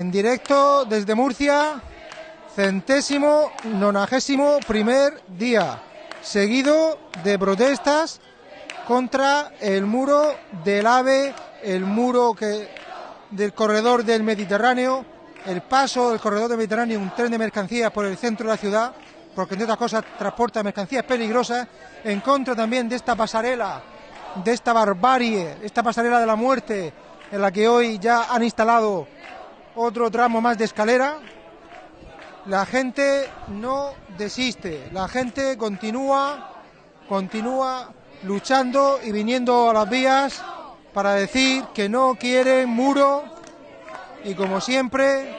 En directo desde Murcia, centésimo nonagésimo primer día, seguido de protestas contra el muro del AVE, el muro que, del corredor del Mediterráneo, el paso del corredor del Mediterráneo, un tren de mercancías por el centro de la ciudad, porque entre otras cosas transporta mercancías peligrosas, en contra también de esta pasarela, de esta barbarie, esta pasarela de la muerte, en la que hoy ya han instalado otro tramo más de escalera. La gente no desiste, la gente continúa, continúa luchando y viniendo a las vías para decir que no quieren muro y como siempre,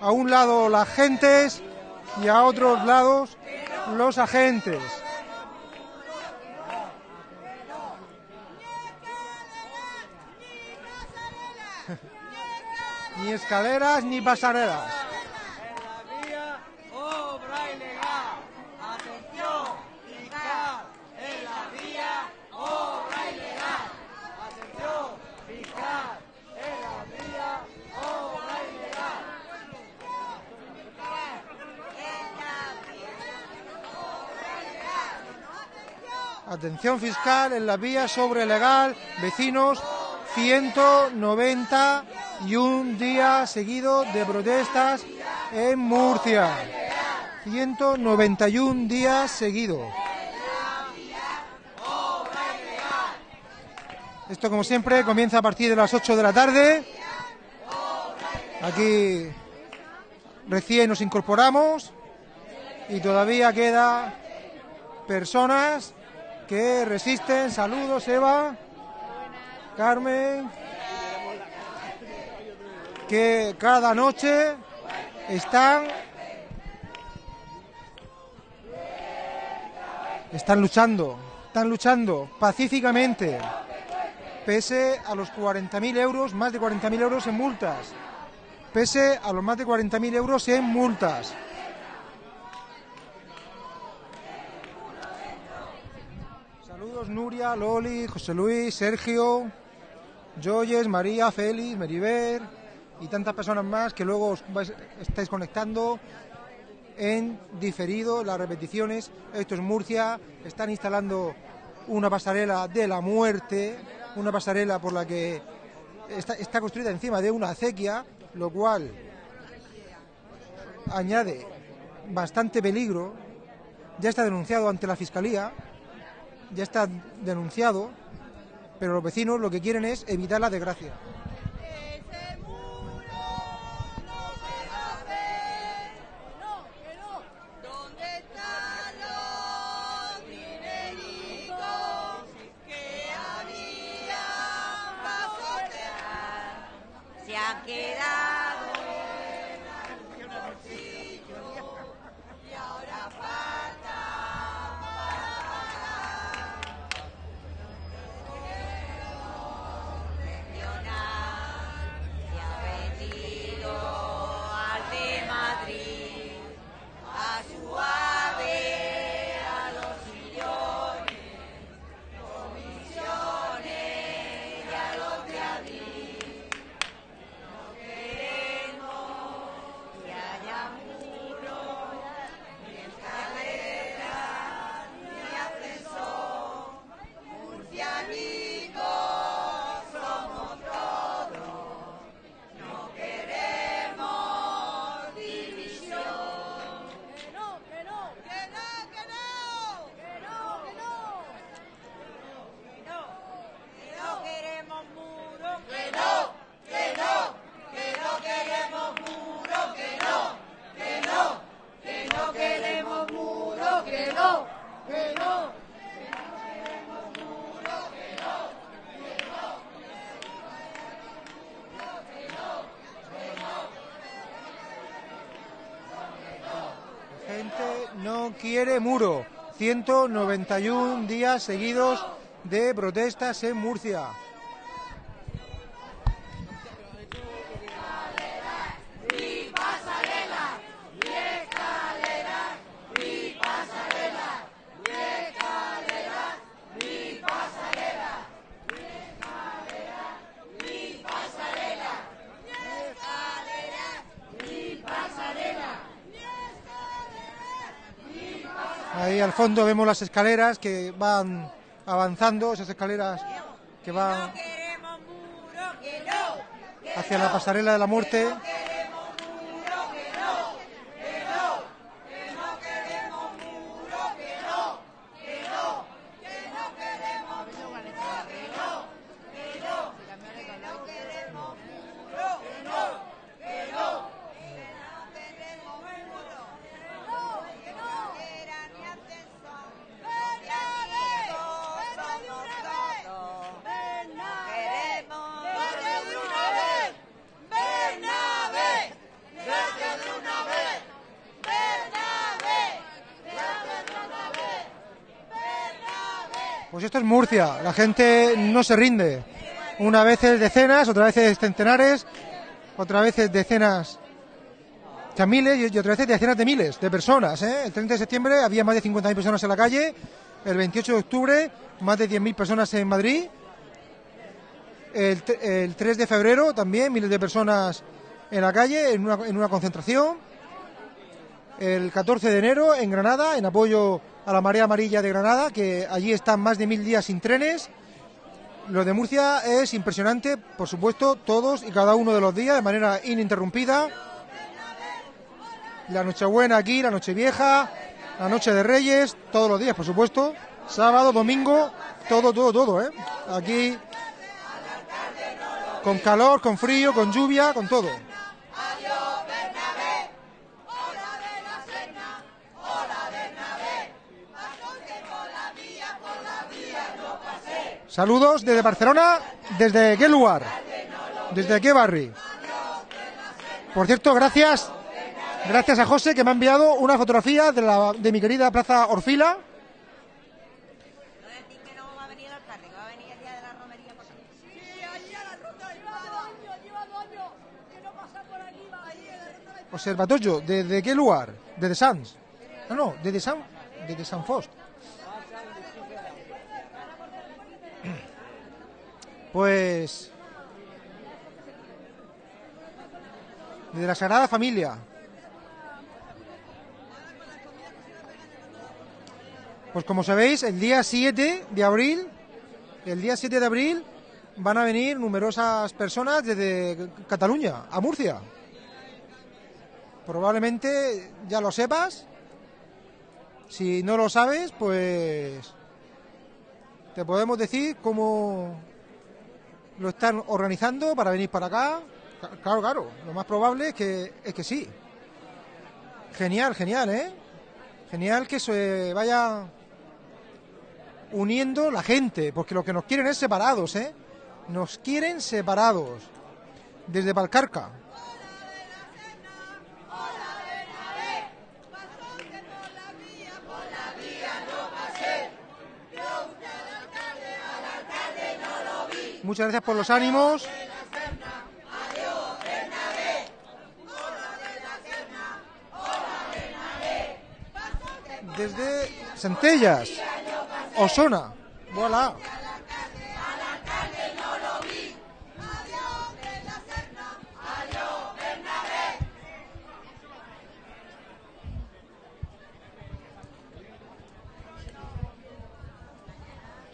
a un lado las gentes y a otros lados los agentes. Ni escaleras ni pasarelas. obra ilegal. Atención, fiscal, en la vía, obra ilegal. Atención, fiscal, en la vía, obra ilegal. Atención fiscal en la vía sobre legal, vecinos, 191 días seguidos de protestas en Murcia. 191 días seguidos. Esto, como siempre, comienza a partir de las 8 de la tarde. Aquí recién nos incorporamos y todavía queda personas que resisten. Saludos, Eva. Carmen, que cada noche están están luchando, están luchando pacíficamente, pese a los 40.000 euros, más de 40.000 euros en multas, pese a los más de 40.000 euros en multas. Saludos Nuria, Loli, José Luis, Sergio, Joyes, María, Félix, Meriver y tantas personas más que luego os estáis conectando en diferido las repeticiones. Esto es Murcia, están instalando una pasarela de la muerte, una pasarela por la que está construida encima de una acequia, lo cual añade bastante peligro. Ya está denunciado ante la Fiscalía, ya está denunciado, pero los vecinos lo que quieren es evitar la desgracia. Quiere muro. 191 días seguidos de protestas en Murcia. Fondo vemos las escaleras que van avanzando, esas escaleras que van hacia la pasarela de la muerte. Pues esto es Murcia, la gente no se rinde. Una vez decenas, otra vez es centenares, otra vez decenas, sea, miles y otra vez decenas de miles de personas. ¿eh? El 30 de septiembre había más de 50.000 personas en la calle, el 28 de octubre más de 10.000 personas en Madrid, el, tre- el 3 de febrero también miles de personas en la calle en una concentración, el 14 de enero en Granada, en apoyo a la Marea Amarilla de Granada, que allí están más de mil días sin trenes. Lo de Murcia es impresionante, por supuesto, todos y cada uno de los días de manera ininterrumpida. La Nochebuena aquí, la Nochevieja, la Noche de Reyes, todos los días, por supuesto. Sábado, domingo, todo, todo, todo, ¿eh? Aquí con calor, con frío, con lluvia, con todo. Saludos desde Barcelona, ¿desde qué lugar? ¿Desde qué barrio? Por cierto, gracias, gracias a José que me ha enviado una fotografía de, la, de mi querida Plaza Orfila. Observatorio, ¿desde qué lugar? ¿Desde Sans? No, no, desde San, desde San Fost. Pues desde la Sagrada Familia. Pues como sabéis, el día 7 de abril, el día 7 de abril van a venir numerosas personas desde Cataluña a Murcia. Probablemente ya lo sepas. Si no lo sabes, pues te podemos decir cómo lo están organizando para venir para acá. Claro, claro, lo más probable es que, es que sí. Genial, genial, ¿eh? Genial que se vaya uniendo la gente, porque lo que nos quieren es separados, ¿eh? Nos quieren separados. Desde Valcarca. Muchas gracias por los ánimos. Desde Centellas, Osona. Voilà.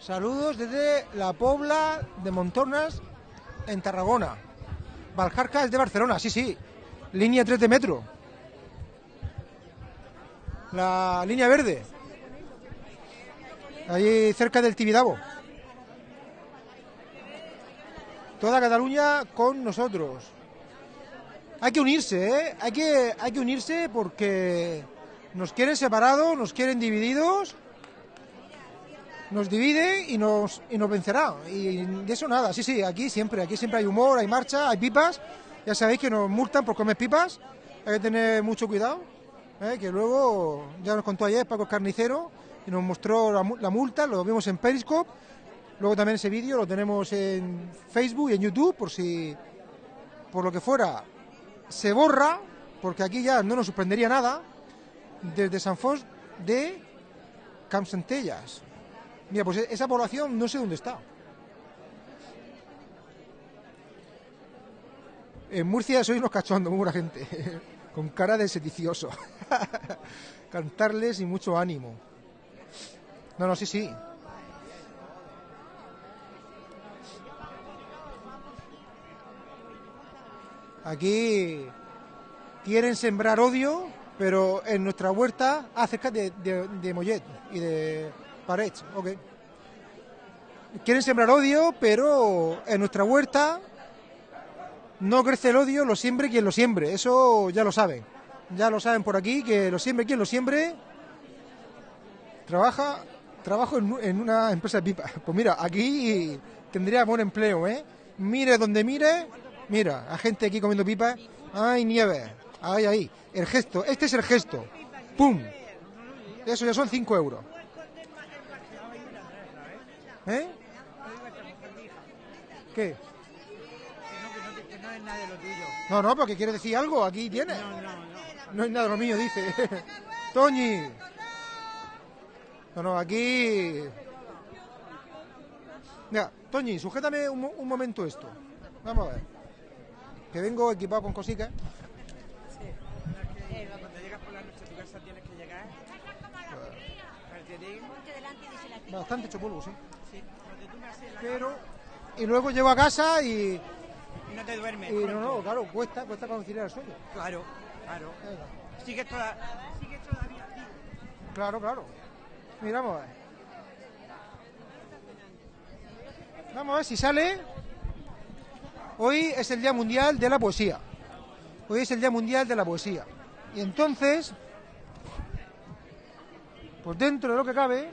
Saludos desde la Pobla de Montornas, en Tarragona. Valjarca es de Barcelona, sí, sí. Línea 3 de metro. La línea verde. Allí cerca del Tibidabo. Toda Cataluña con nosotros. Hay que unirse, ¿eh? Hay que, hay que unirse porque nos quieren separados, nos quieren divididos nos divide y nos, y nos vencerá. Y de eso nada, sí, sí, aquí siempre, aquí siempre hay humor, hay marcha, hay pipas. Ya sabéis que nos multan por comer pipas, hay que tener mucho cuidado. ¿eh? Que luego, ya nos contó ayer Paco Carnicero y nos mostró la, la multa, lo vimos en Periscope. Luego también ese vídeo lo tenemos en Facebook y en YouTube, por si, por lo que fuera, se borra, porque aquí ya no nos sorprendería nada, desde San Fos de Campsentellas. Mira, pues esa población no sé dónde está. En Murcia sois unos cachondos, muy buena gente. Con cara de sedicioso. Cantarles y mucho ánimo. No, no, sí, sí. Aquí quieren sembrar odio, pero en nuestra huerta acerca de, de, de Mollet y de Parets, ok. Quieren sembrar odio, pero en nuestra huerta no crece el odio, lo siembre quien lo siembre. Eso ya lo saben. Ya lo saben por aquí, que lo siembre quien lo siembre. Trabaja, trabajo en, una empresa de pipa. Pues mira, aquí tendría buen empleo, ¿eh? Mire donde mire, mira, a gente aquí comiendo pipa. ¡Ay, nieve! ¡Ay, ahí! El gesto, este es el gesto. ¡Pum! Eso ya son 5 euros. ¿Eh? ¿Qué? Que no, no, que no es nada de lo tuyo. No, no, porque quiere decir algo, aquí tiene. No, no, no. No es nada lo mío, dice. Toñi. No, no, aquí. Mira, Toñi, sujétame un, mo- un momento esto. Vamos a ver. Que vengo equipado con cositas. Cuando llegas por la noche a tu casa tienes que llegar. Calcetín. Bastante hecho polvo, sí. Pero. Y luego llego a casa y. y no te duermes. y no, no, claro, cuesta, cuesta conciliar el sueño. Claro, claro. Sigues, toda, sigues todavía. Claro, claro. Mira, vamos a ver. Vamos a ver si sale. Hoy es el Día Mundial de la Poesía. Hoy es el Día Mundial de la Poesía. Y entonces, pues dentro de lo que cabe,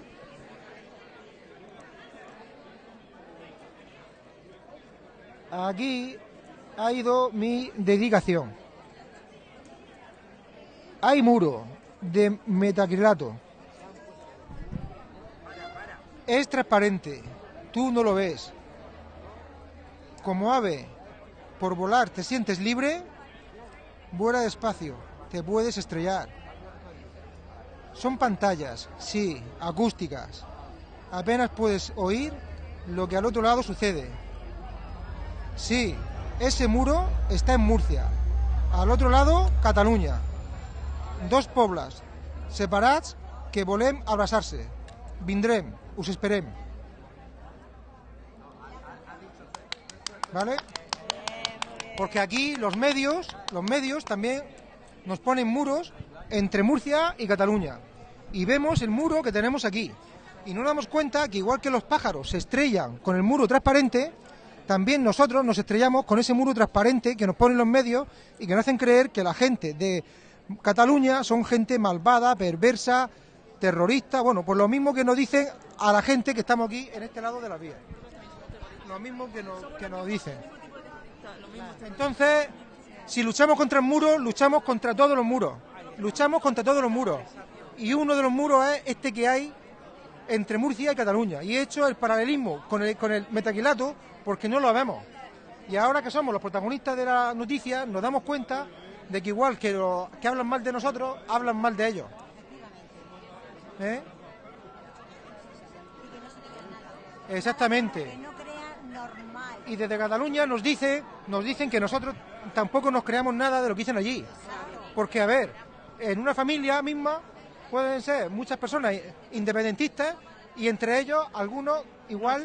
aquí ha ido mi dedicación. Hay muro de metacrilato. Es transparente. Tú no lo ves. Como ave, por volar te sientes libre. Vuela despacio. Te puedes estrellar. Son pantallas, sí, acústicas. Apenas puedes oír lo que al otro lado sucede. Sí, ese muro está en Murcia. Al otro lado, Cataluña. Dos pobles separats que volem abraçar-se. Vindrem, us esperem. ¿Vale? Porque aquí los medios, los medios también nos ponen muros entre Murcia y Cataluña. Y vemos el muro que tenemos aquí. Y no damos cuenta que igual que los pájaros se estrellan con el muro transparente, también nosotros nos estrellamos con ese muro transparente que nos ponen los medios y que nos hacen creer que la gente de Cataluña son gente malvada, perversa, terrorista, bueno, pues lo mismo que nos dicen a la gente que estamos aquí en este lado de la vía. Lo mismo que nos, dicen. Entonces, si luchamos contra el muro, luchamos contra todos los muros. Luchamos contra todos los muros. Y uno de los muros es este que hay entre Murcia y Cataluña. Y he hecho el paralelismo con el, con el metaquilato porque no lo vemos. Y ahora que somos los protagonistas de la noticia, nos damos cuenta de que igual que que hablan mal de nosotros, hablan mal de ellos. ¿Eh? Exactamente. Y desde Cataluña nos dice, nos dicen que nosotros tampoco nos creamos nada de lo que dicen allí. Porque, a ver, en una familia misma pueden ser muchas personas independentistas y entre ellos algunos igual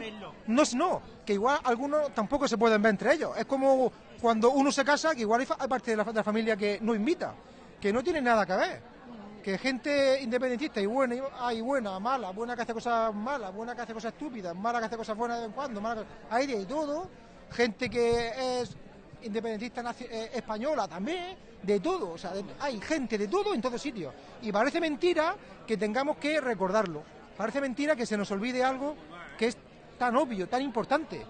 no es no, que igual algunos tampoco se pueden ver entre ellos. Es como cuando uno se casa, que igual hay, parte de la, de la familia que no invita, que no tiene nada que ver. Que gente independentista y buena, hay buena, mala, buena que hace cosas malas, buena que hace cosas estúpidas, mala que hace cosas buenas de vez en cuando, mala que- hay de todo. Gente que es independentista eh, española también, de todo. O sea, de- hay gente de todo en todos sitios. Y parece mentira que tengamos que recordarlo. Parece mentira que se nos olvide algo que es tan obvio, tan importante.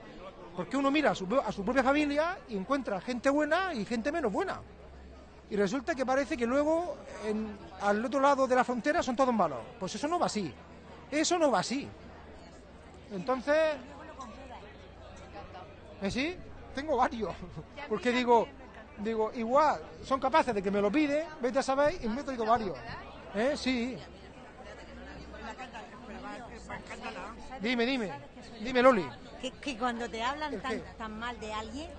Porque uno mira a su, a su propia familia y encuentra gente buena y gente menos buena. Y resulta que parece que luego en- al otro lado de la frontera son todos malos. Pues eso no va así. Eso no va así. Entonces... ¿Eh, sí? Tengo varios. Porque digo, digo, igual son capaces de que me lo piden, vete a saber, y me he traído varios. ¿Eh? Sí. Dime, dime. Dime, Loli. Que, que cuando te hablan ¿El tan, tan mal de alguien,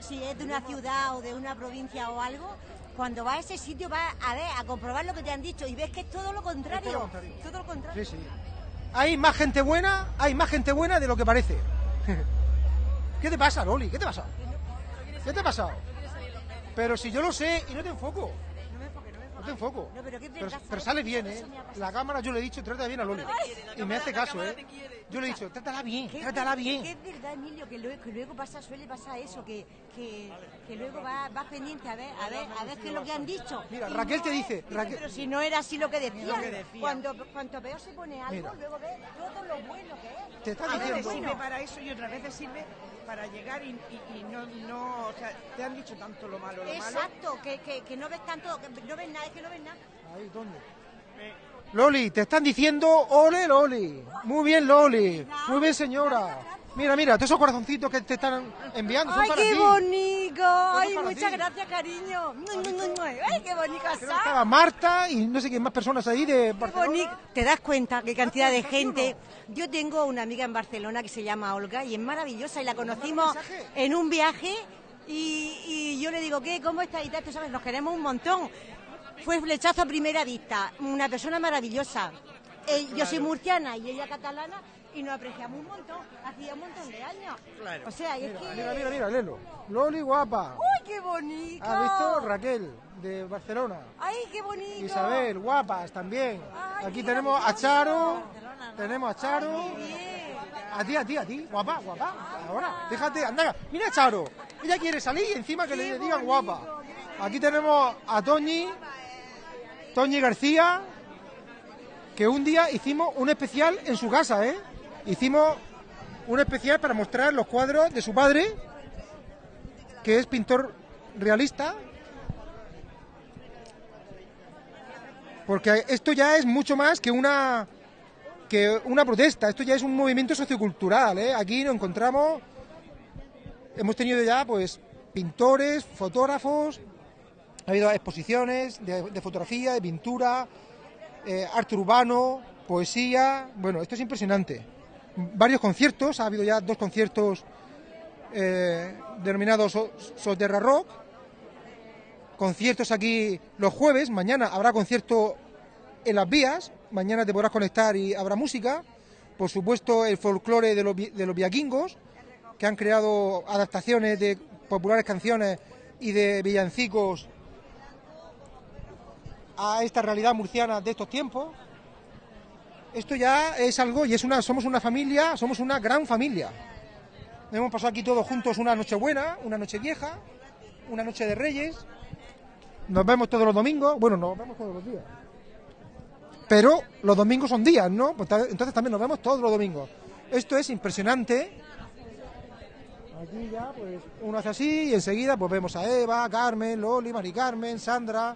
si es de una ciudad o de una provincia o algo, cuando vas a ese sitio vas a ver, a comprobar lo que te han dicho y ves que es todo lo contrario. Es todo lo contrario. Todo lo contrario. Sí, sí. hay más gente buena, hay más gente buena de lo que parece. ¿Qué te pasa, Loli? ¿Qué te pasa? ¿Qué te ha pasado? Pero si yo lo sé y no te enfoco. Me enfoque, no pero qué Pero, pero ¿sabes? sale bien, ¿eh? La cámara yo le he dicho, trata bien a Loli. Y me hace caso, ¿eh? Yo le he dicho, trátala bien, trátala bien. que es verdad, Emilio, que luego, que luego pasa, suele pasar eso, que, que, que luego va, vas pendiente a ver, a ver, a ver qué es lo que han dicho. Mira, Y Raquel no te es- dice, Raquel- pero si no era así lo que decían, Lo que decían. cuando cuanto peor se pone algo, Mira. luego ves todo lo bueno que es. Te está A veces sirve para eso y otras veces sirve para llegar y, y- y no, no, o sea, te han dicho tanto lo malo, lo malo. Exacto, que, que, que no ves tanto, que no ves nada, es que no ves nada. Ahí, ¿dónde? Loli, te están diciendo ole Loli. Muy bien, Loli. Muy bien, señora. Mira, mira, todos esos corazoncitos que te están enviando son ¡Ay, para qué ti. bonito! ¡Ay, para muchas ti. gracias, cariño! ¡Ay, qué está! estaba Marta y no sé quién más personas ahí de Barcelona. ¿Te das cuenta qué cantidad de gente? Yo tengo una amiga en Barcelona que se llama Olga y es maravillosa y la conocimos en un viaje y, y yo le digo, ¿qué? ¿Cómo está? Y tal, tú sabes, nos queremos un montón. Fue flechazo a primera vista, una persona maravillosa. Eh, Yo soy murciana y ella catalana y nos apreciamos un montón, hacía un montón de años. Claro. O sea, y es que... Mira, mira, mira, Lelo. Loli guapa. ¡Uy, qué bonito! ¿Has visto Raquel de Barcelona? ¡Ay, qué bonito! Isabel, guapas también. Ay, Aquí tenemos a. Charo. Tenemos a Charo. Qué bien. A ti, a ti, a ti. Guapa, guapa. Ahora, déjate, anda. Mira a Charo. Ella quiere salir y encima que le digan guapa. Aquí tenemos a Toñi. Toñi García. Que un día hicimos un especial en su casa, ¿eh? Hicimos un especial para mostrar los cuadros de su padre, que es pintor realista. Porque esto ya es mucho más que una que una protesta, esto ya es un movimiento sociocultural, ¿eh? Aquí nos encontramos, hemos tenido ya pues pintores, fotógrafos, ha habido exposiciones de, fotografía, de pintura, eh, arte urbano, poesía, bueno, esto es impresionante. Varios conciertos, ha habido ya dos conciertos eh, denominados So- Soterra Rock, conciertos aquí los jueves, mañana habrá concierto en las vías, mañana te podrás conectar y habrá música, por supuesto el folclore de los, de los viaquingos, que han creado adaptaciones de populares canciones y de villancicos a esta realidad murciana de estos tiempos. Esto ya es algo y es una somos una familia, somos una gran familia. Hemos pasado aquí todos juntos una noche buena, una noche vieja, una noche de Reyes. Nos vemos todos los domingos, bueno, nos vemos todos los días. Pero los domingos son días, ¿no? Pues entonces también nos vemos todos los domingos. Esto es impresionante. Aquí ya, pues, uno hace así y enseguida pues vemos a Eva, Carmen, Loli, Mari Carmen, Sandra.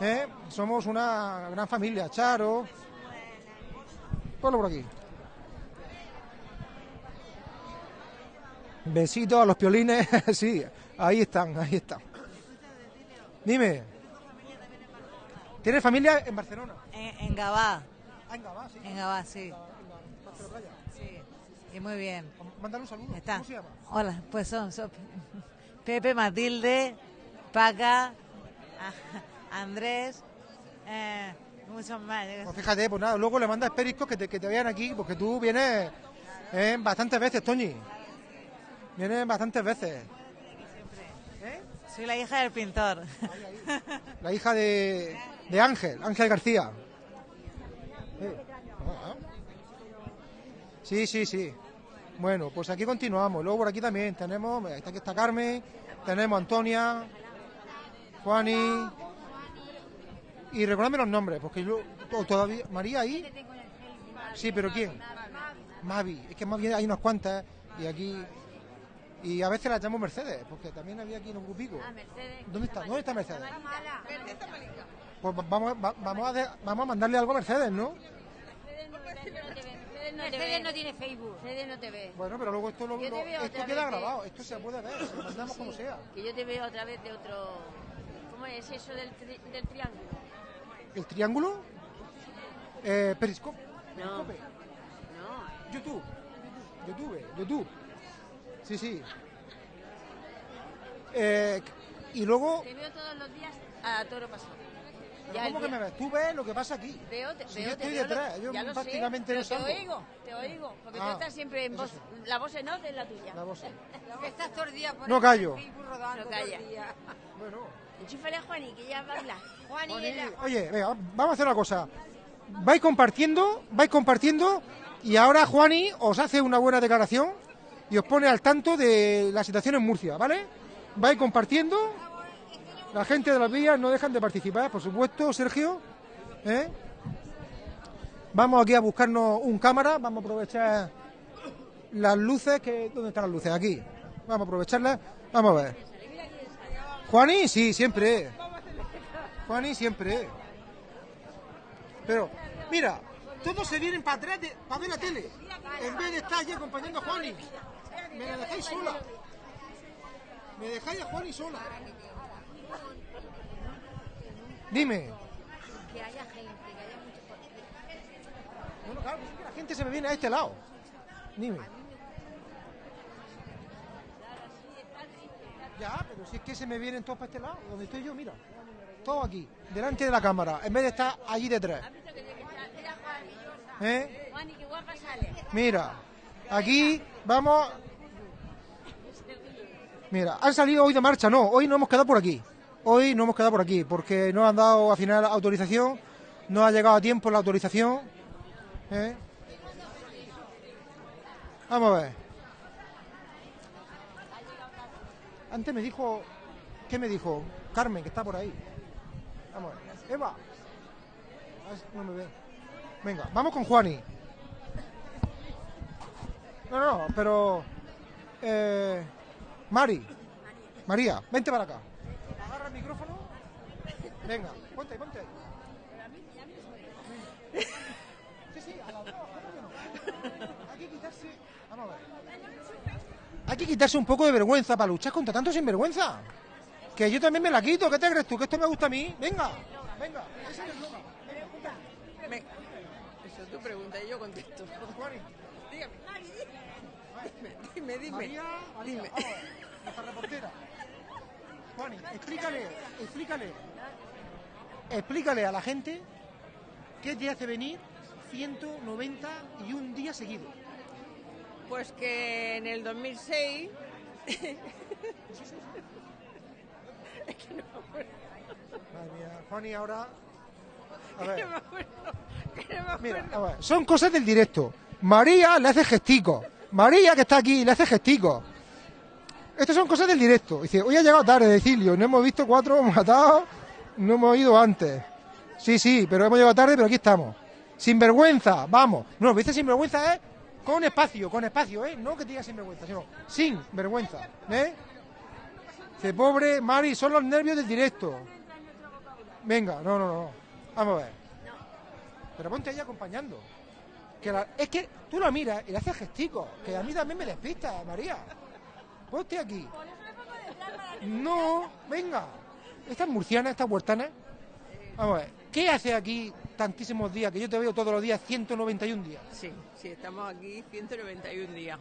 ¿eh? Somos una gran familia, Charo. Ponlo por aquí. Besitos a los piolines, sí, ahí están, ahí están. Dime. ¿Tienes familia en Barcelona? En, en Gabá, Ah, en Gabá, sí. en Gabá, sí. en Playa. sí. Y muy bien. Mándale un saludo. Está. ¿Cómo se llama? Hola, pues son, son Pepe, Matilde, Paca, Andrés, eh, muchos más. yo Pues fíjate, pues nada, luego le mandas periscos que te, que te vean aquí, porque tú vienes eh, bastantes veces, Toñi. Vienes bastantes veces. Soy la hija del pintor. La hija de, de Ángel, Ángel García. Eh, ah. Sí, sí, sí. Bueno, pues aquí continuamos. Luego por aquí también tenemos, está aquí está Carmen, tenemos Antonia, Juani. Y recuérdame los nombres, porque yo to- todavía. ¿María ahí? Sí, pero ¿quién? Mavi. Es que Mavi hay unas cuantas y aquí. Y a veces la llamo Mercedes, porque también había aquí en un grupico. ¿Dónde está? ¿Dónde está Mercedes? Pues va- vamos, va- vamos, a de- vamos a mandarle algo a Mercedes, ¿no? Mercedes no tiene Facebook. Mercedes no te ve. Bueno, pero luego esto, lo- lo- esto queda grabado, esto se puede ver, se lo mandamos como sea. Que yo te veo otra vez de otro. ¿Cómo es eso del, tri- del triángulo? ¿El triángulo? Eh, Periscope. No. Periscope. No. YouTube. YouTube. YouTube. Sí, sí. Eh, y luego, Te veo todos los días a toro pasado. Ya, ¿Cómo que me ves? Tú ves lo que pasa aquí. Veo, te, Si veo, yo te estoy veo, detrás, yo ya lo sé, prácticamente pero no te oigo, te oigo, porque Ah, tú estás siempre en voz, sí. la voz en off es la tuya. La voz. estás todo el día por No ahí callo. Facebook rodando No todo el calla. día. Bueno. Enchúfale a Juani, que ya. Juani, Oye, venga, vamos a hacer una cosa. Vais compartiendo, vais compartiendo y ahora Juani os hace una buena declaración y os pone al tanto de la situación en Murcia, ¿vale? Vais compartiendo. La gente de las vías no dejan de participar, por supuesto, Sergio. ¿eh? Vamos aquí a buscarnos un cámara, vamos a aprovechar las luces, que ¿dónde están las luces? Aquí. Vamos a aprovecharlas. Vamos a ver. Juani, sí, siempre. Juani, siempre. Pero, mira, todos se vienen para atrás para ver la tele. En vez de estar allí acompañando a Juani. Me la dejáis sola. Me dejáis a Juani sola. Dime. Que haya gente, que haya mucho Bueno, claro, es que la gente se me viene a este lado. Dime. Ya, pero si es que se me vienen todos para este lado, donde estoy yo, mira. Todos aquí, delante de la cámara, en vez de estar allí detrás. ¿Eh? Mira, aquí vamos. Mira, han salido hoy de marcha, no, hoy no hemos quedado por aquí. Hoy no hemos quedado por aquí, porque no han dado al final autorización, no ha llegado a tiempo la autorización. ¿eh? Vamos a ver. Antes me dijo, ¿qué me dijo? Carmen, que está por ahí. Vamos. Eva. A ver si no me ve. Venga, vamos con Juani. No, no, pero. Eh, Mari. María, vente para acá. Agarra el micrófono. Venga, ponte ponte ahí. Sí, sí, a las dos, ¿cómo que no? Hay que quitarse. Vamos a ver. Hay que quitarse un poco de vergüenza para luchar contra tanto sinvergüenza. Que yo también me la quito. ¿Qué te crees tú? ¿Que esto me gusta a mí? Venga, venga. Ese es ponte ahí. Eso es tu pregunta y yo contesto. Dígame. Dime, dime. María, María, Dime. vamos, nuestra reportera. Juani, explícale, explícale, explícale a la gente qué te hace venir 191 días seguidos. Pues que en el 2006 Madre mía, Juani ahora... A ver, no me acuerdo, que no me mira, acuerdo. a ver, son cosas del directo. María le hace gesticos. María, que está aquí, le hace gesticos. Estas son cosas del directo. Dice, hoy ha llegado tarde, Decilio. No hemos visto cuatro matados, no hemos ido antes. Sí, sí, pero hemos llegado tarde, pero aquí estamos. Sin vergüenza, vamos. No, lo que dice sin vergüenza es con espacio, con espacio, ¿eh? No que diga sin vergüenza, sino sin vergüenza, ¿eh? Dice, pobre Mari, son los nervios del directo. Venga, no, no, no. Vamos a ver. Pero ponte ahí acompañando. Es que tú la miras y le haces gesticos, que a mí también me despista, María. Ponte aquí. No, venga. Estas murcianas, estas huertanas. Vamos a ver. ¿Qué hace aquí tantísimos días? Que yo te veo todos los días, 191 días. Sí, sí, estamos aquí 191 días.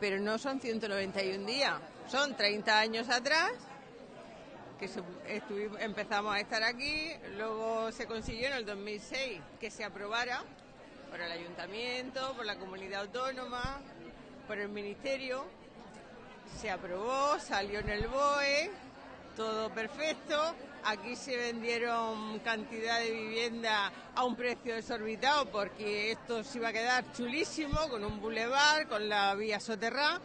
Pero no son 191 días, son 30 años atrás que empezamos a estar aquí, luego se consiguió en el 2006 que se aprobara por el ayuntamiento, por la comunidad autónoma, por el ministerio. Se aprobó, salió en el BOE, todo perfecto. Aquí se vendieron cantidad de vivienda a un precio desorbitado porque esto se iba a quedar chulísimo con un bulevar, con la vía soterrada.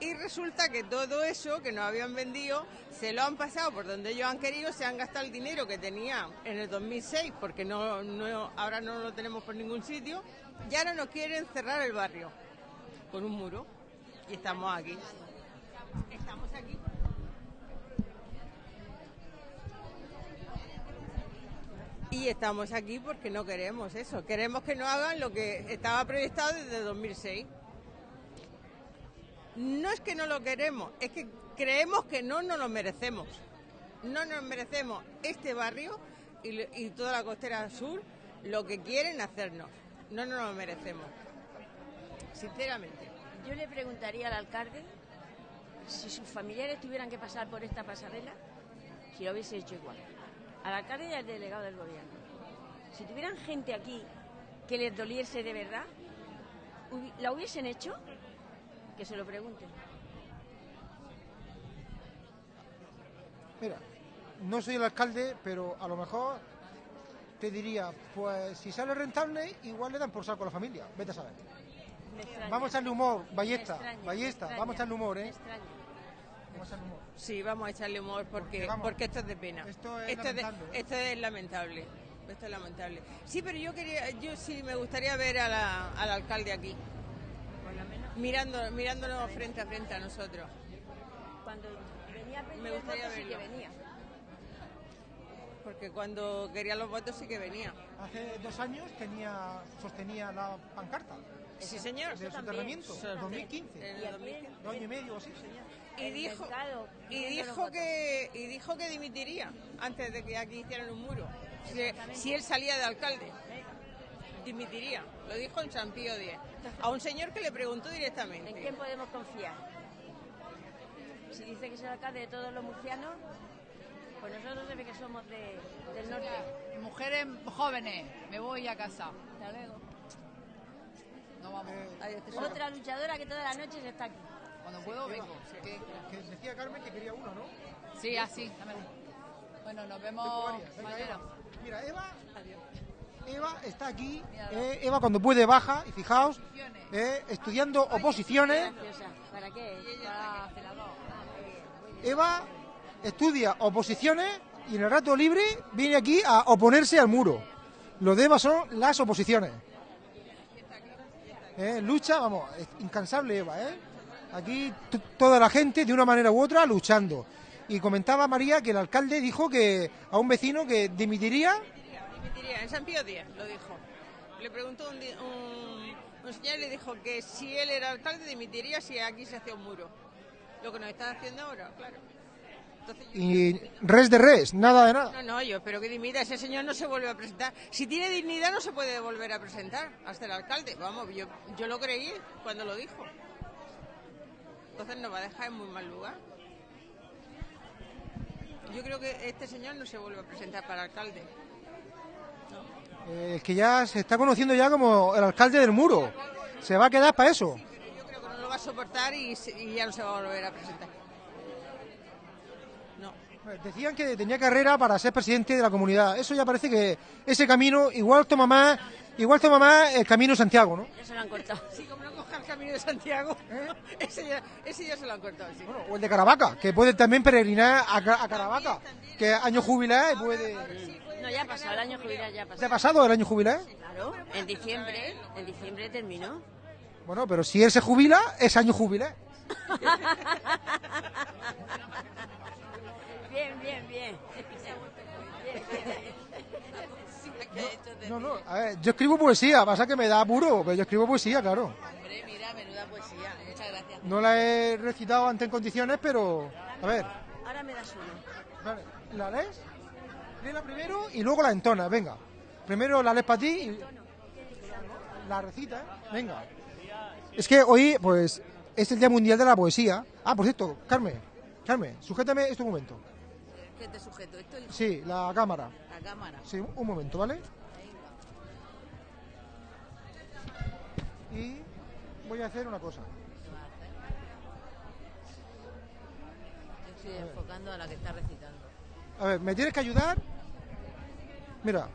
Y resulta que todo eso que nos habían vendido se lo han pasado por donde ellos han querido, se han gastado el dinero que tenía en el 2006 porque no, ahora no lo tenemos por ningún sitio y ahora nos quieren cerrar el barrio con un muro y estamos aquí. Estamos aquí. Y estamos aquí porque no queremos eso. Queremos que no hagan lo que estaba proyectado desde 2006. No es que no lo queremos, es que creemos que no nos lo merecemos. No nos merecemos este barrio y, toda la costera sur lo que quieren hacernos. No nos lo merecemos. Sinceramente. Yo le preguntaría al alcalde si sus familiares tuvieran que pasar por esta pasarela, si lo hubiese hecho igual. Al alcalde y al delegado del gobierno. Si tuvieran gente aquí que les doliese de verdad, ¿la hubiesen hecho? Que se lo pregunten. Mira, no soy el alcalde, pero a lo mejor te diría, pues si sale rentable, igual le dan por saco a la familia. Vete a saber. Vamos a echarle humor, ballesta, extraña, ballesta, vamos a echarle humor, me ¿eh? extraña. Vamos a echarle humor. Sí, vamos a echarle humor porque, Porque, vamos, porque esto es de pena. esto es de- lamentable, ¿eh? esto es lamentable. Esto es lamentable. Sí, pero yo quería, yo sí me gustaría ver a la- al alcalde aquí, Por lo menos mirando, mirándonos frente a frente a nosotros. cuando venía a pedir Me gustaría voto sí que venía. Porque cuando quería los votos sí que venía. Hace dos años tenía, sostenía la pancarta Sí, señor. de soterramiento, Eso en también. 2015, En el aquí 2015. dos años y medio o así. Y El dijo, mercado, y dijo que y dijo que dimitiría antes de que aquí hicieran un muro. Si, si él salía de alcalde, dimitiría. Lo dijo en San Pío X. A un señor que le preguntó ¿En directamente. quién podemos confiar? Si dice que es el alcalde de todos los murcianos, pues nosotros se ve que somos de- del norte. Mujeres jóvenes, me voy a casa. Hasta luego. No vamos. Señor. Otra luchadora que todas las noches está aquí. Cuando puedo vengo. Que decía Carmen que quería uno, ¿no? Sí, así. dame uno. Bueno, nos vemos. Venga, mañana. Eva. Mira, Eva, Eva está aquí. eh, Eva cuando puede baja y fijaos, eh, estudiando oposiciones. ¿Para qué? Celador. Eva estudia oposiciones y en el rato libre viene aquí a oponerse al muro. Lo de Eva son las oposiciones. Eh, lucha, vamos, incansable Eva, ¿eh? Aquí toda la gente de una manera u otra luchando. Y comentaba María que el alcalde dijo que a un vecino que dimitiría Dimitiría. En San Pío X lo dijo. Le preguntó un, un, un señor y le dijo que si él era alcalde dimitiría si aquí se hacía un muro. Lo que nos están haciendo ahora, claro. Entonces, y res de res, nada de nada. No, no, yo espero que dimita. Ese señor no se vuelve a presentar. Si tiene dignidad, no se puede volver a presentar hasta el alcalde. Vamos, yo, yo lo creí cuando lo dijo. Entonces nos va a dejar en muy mal lugar. Yo creo que este señor no se vuelve a presentar para alcalde. Eh, que ya se está conociendo ya como el alcalde del muro. Se va a quedar para eso. Pero yo creo que no lo va a soportar y, ya no se va a volver a presentar. No. Eh, Decían que tenía carrera para ser presidente de la comunidad. Eso ya parece que ese camino igual toma más, igual toma más el camino Santiago, ¿no? Se lo han cortado. Sí, como no camino de Santiago, ese, ya, ese ya se lo han cortado. Sí. Bueno, o el de Caravaca, que puede también peregrinar a, a Caravaca, que año jubilar y puede. No, ya ha pasado, el año jubilar ya ha ¿Se ha pasado. pasado el año jubilar? Claro, en diciembre, en diciembre terminó. Bueno, pero si él se jubila, es año jubilar. Bien, bien, bien. Bien, bien. No, no, a ver, yo escribo poesía, pasa que me da apuro, pero yo escribo poesía, claro. Poesía. Muchas gracias. No la he recitado antes en condiciones, pero. A ver, Ahora me das uno. vale, ¿la lees? Léela primero y luego la entonas, venga. Primero la lees para ti y. La recita, ¿eh? venga. Es que hoy, pues, es el Día Mundial de la Poesía. Ah, por cierto, Carmen, Carmen, sujétame este momento. ¿Qué te sujeto? Esto es Sí, la cámara. la cámara. Sí, un momento, ¿vale? Y voy a hacer una cosa. Yo estoy enfocando a la que está recitando. A ver, ¿me tienes que ayudar? Mira.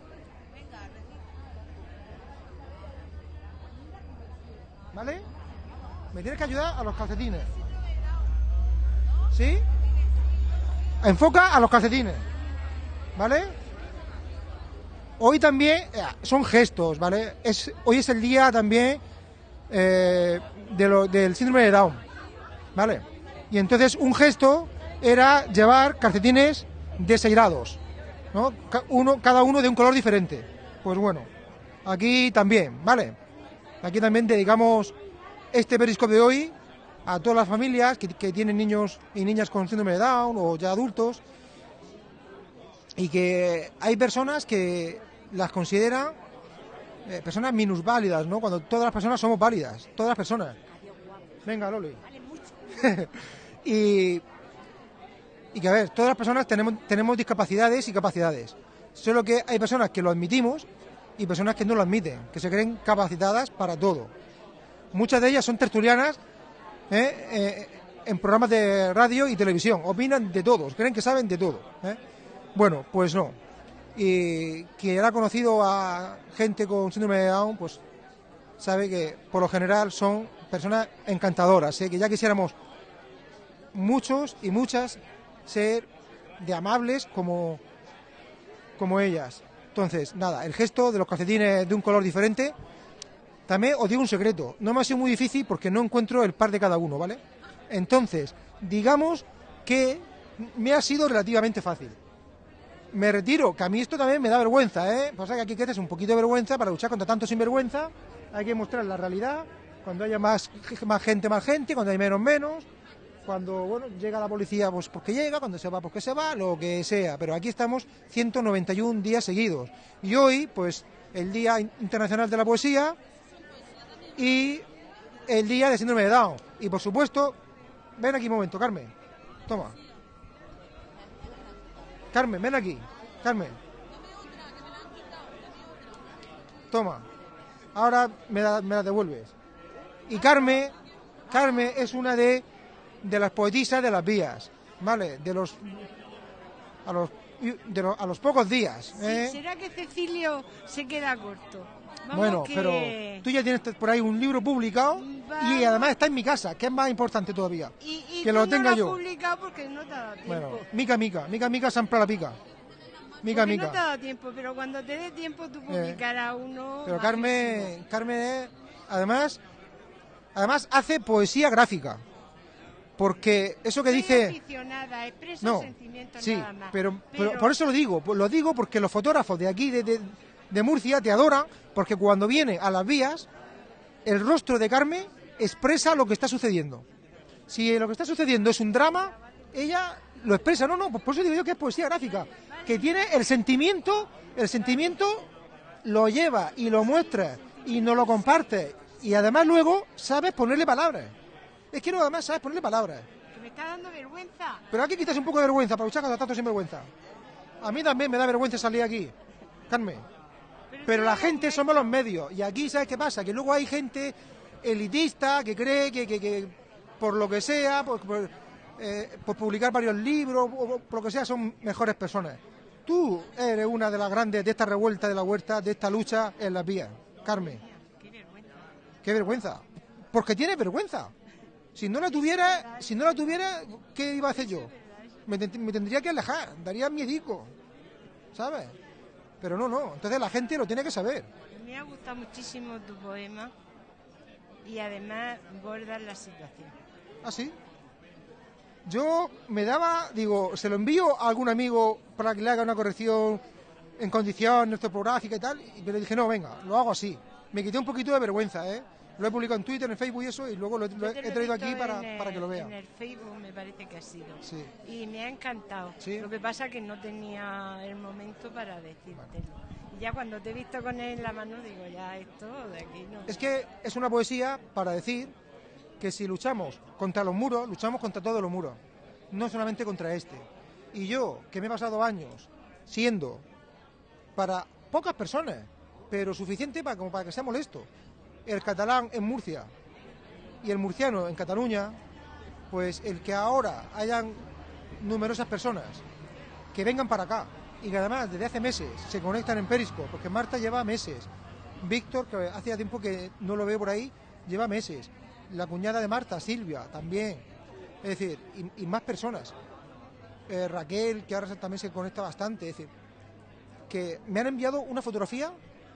¿Vale? Me tienes que ayudar a los calcetines. ¿Sí? Enfoca a los calcetines. ¿Vale? Hoy también eh, son gestos, ¿vale? Es, hoy es el día también eh, de lo- del síndrome de Down. ¿Vale? Y entonces un gesto era llevar calcetines desairados, ¿no? Uno, cada uno de un color diferente. Pues bueno, aquí también, ¿vale? Aquí también dedicamos este periscope de hoy a todas las familias que tienen niños y niñas con síndrome de Down o ya adultos y que hay personas que las consideran eh, personas minusválidas, ¿no? Cuando todas las personas somos válidas, todas las personas. Venga, Loli. y y que, a ver, todas las personas tenemos, tenemos discapacidades y capacidades. Solo que hay personas que lo admitimos y personas que no lo admiten, que se creen capacitadas para todo. Muchas de ellas son tertulianas ¿eh? Eh, en programas de radio y televisión, opinan de todos, creen que saben de todo. ¿eh? Bueno, pues no. Y quien ha conocido a gente con síndrome de Down, pues sabe que por lo general son personas encantadoras, ¿eh? que ya quisiéramos muchos y muchas ser de amables como, como ellas. Entonces, nada, el gesto de los calcetines de un color diferente. También os digo un secreto, no me ha sido muy difícil porque no encuentro el par de cada uno, ¿vale? Entonces, digamos que me ha sido relativamente fácil. Me retiro, que a mí esto también me da vergüenza, ¿eh? Pasa que aquí que un poquito de vergüenza para luchar contra tanto sinvergüenza. Hay que mostrar la realidad. Cuando haya más, más gente, más gente. Cuando hay menos, menos. Cuando bueno, llega la policía, pues porque llega. Cuando se va, porque se va. Lo que sea. Pero aquí estamos 191 días seguidos. Y hoy, pues, el Día Internacional de la Poesía y el Día de Síndrome de Down. Y por supuesto, ven aquí un momento, Carmen. Toma. Carmen, ven aquí. Carmen. Toma. Ahora me la, me la devuelves. Y Carmen, Carmen es una de, de las poetisas de las vías, ¿vale? De los a los, de los- a los pocos días. ¿eh? ¿Será que Cecilio se queda corto? Vamos Bueno, que- pero tú ya tienes por ahí un libro publicado y además está en mi casa, que es más importante todavía. Y, y que lo no tenga has yo. publicado porque no te ha dado tiempo. Bueno, mica, mica, mica, mica, Sampla la pica. Mica, Porque no te ha mica. dado tiempo, pero cuando te dé tiempo tú publicarás uno. Pero. Carmen, Carmen, además, además hace poesía gráfica. Porque eso que dice... aficionada, expreso No, sentimientos sí, nada más. pero, pero por eso lo digo, lo digo porque los fotógrafos de aquí, de, de- de Murcia, te adoran, porque cuando viene a las vías, el rostro de Carmen expresa lo que está sucediendo. Si lo que está sucediendo es un drama, ella lo expresa, no, no, pues por eso digo yo que es poesía gráfica, que tiene el sentimiento, el sentimiento lo lleva y lo muestra y no lo comparte y además luego sabes ponerle palabras. Es que no, además sabes ponerle palabras. Que me está dando vergüenza. Pero hay que quitarse un poco de vergüenza para luchar contra tanto sinvergüenza. A mí también me da vergüenza salir aquí, Carmen. Pero la gente somos los medios. Y aquí, ¿sabes qué pasa? Que luego hay gente elitista que cree que, que- que por lo que sea, por, por, eh, publicar varios libros, o, por lo que sea, son mejores personas. Tú eres una de las grandes de esta revuelta de la huerta, de esta lucha en las vías, Carmen. Qué vergüenza. Porque tienes vergüenza. Si no la tuviera, si no la tuviera, ¿qué iba a hacer yo? Me, me tendría que alejar, daría miedico, ¿sabes? Pero no, no. Entonces la gente lo tiene que saber. Me ha gustado muchísimo tu poema y además bordas la situación. ¿Ah, sí? Yo me daba, digo, se lo envío a algún amigo para que le haga una corrección en condiciones ortográfica y tal, y le dije, no, venga, lo hago así. Me quité un poquito de vergüenza, ¿eh? Lo he publicado en Twitter, en Facebook y eso, y luego lo he, lo traído aquí para, en el- para que lo En vean. el Facebook me parece que ha sido. Sí. Y me ha encantado. Lo que pasa que no tenía el momento para decírtelo. Ya cuando te he visto con él en la mano, digo, ya esto de aquí no. Es que es una poesía para decir que si luchamos contra los muros, luchamos contra todos los muros, no solamente contra este. Y yo, que me he pasado años siendo para pocas personas, pero suficiente para, para que sea molesto, el catalán en Murcia y el murciano en Cataluña, pues el que ahora hayan numerosas personas que vengan para acá y que además desde hace meses se conectan en Periscope, porque Marta lleva meses, Víctor, que hacía tiempo que no lo veo por ahí, lleva meses, la cuñada de Marta, Silvia, también, es decir, y, y más personas, Eh, Raquel, que ahora también se conecta bastante, es decir, que me han enviado una fotografía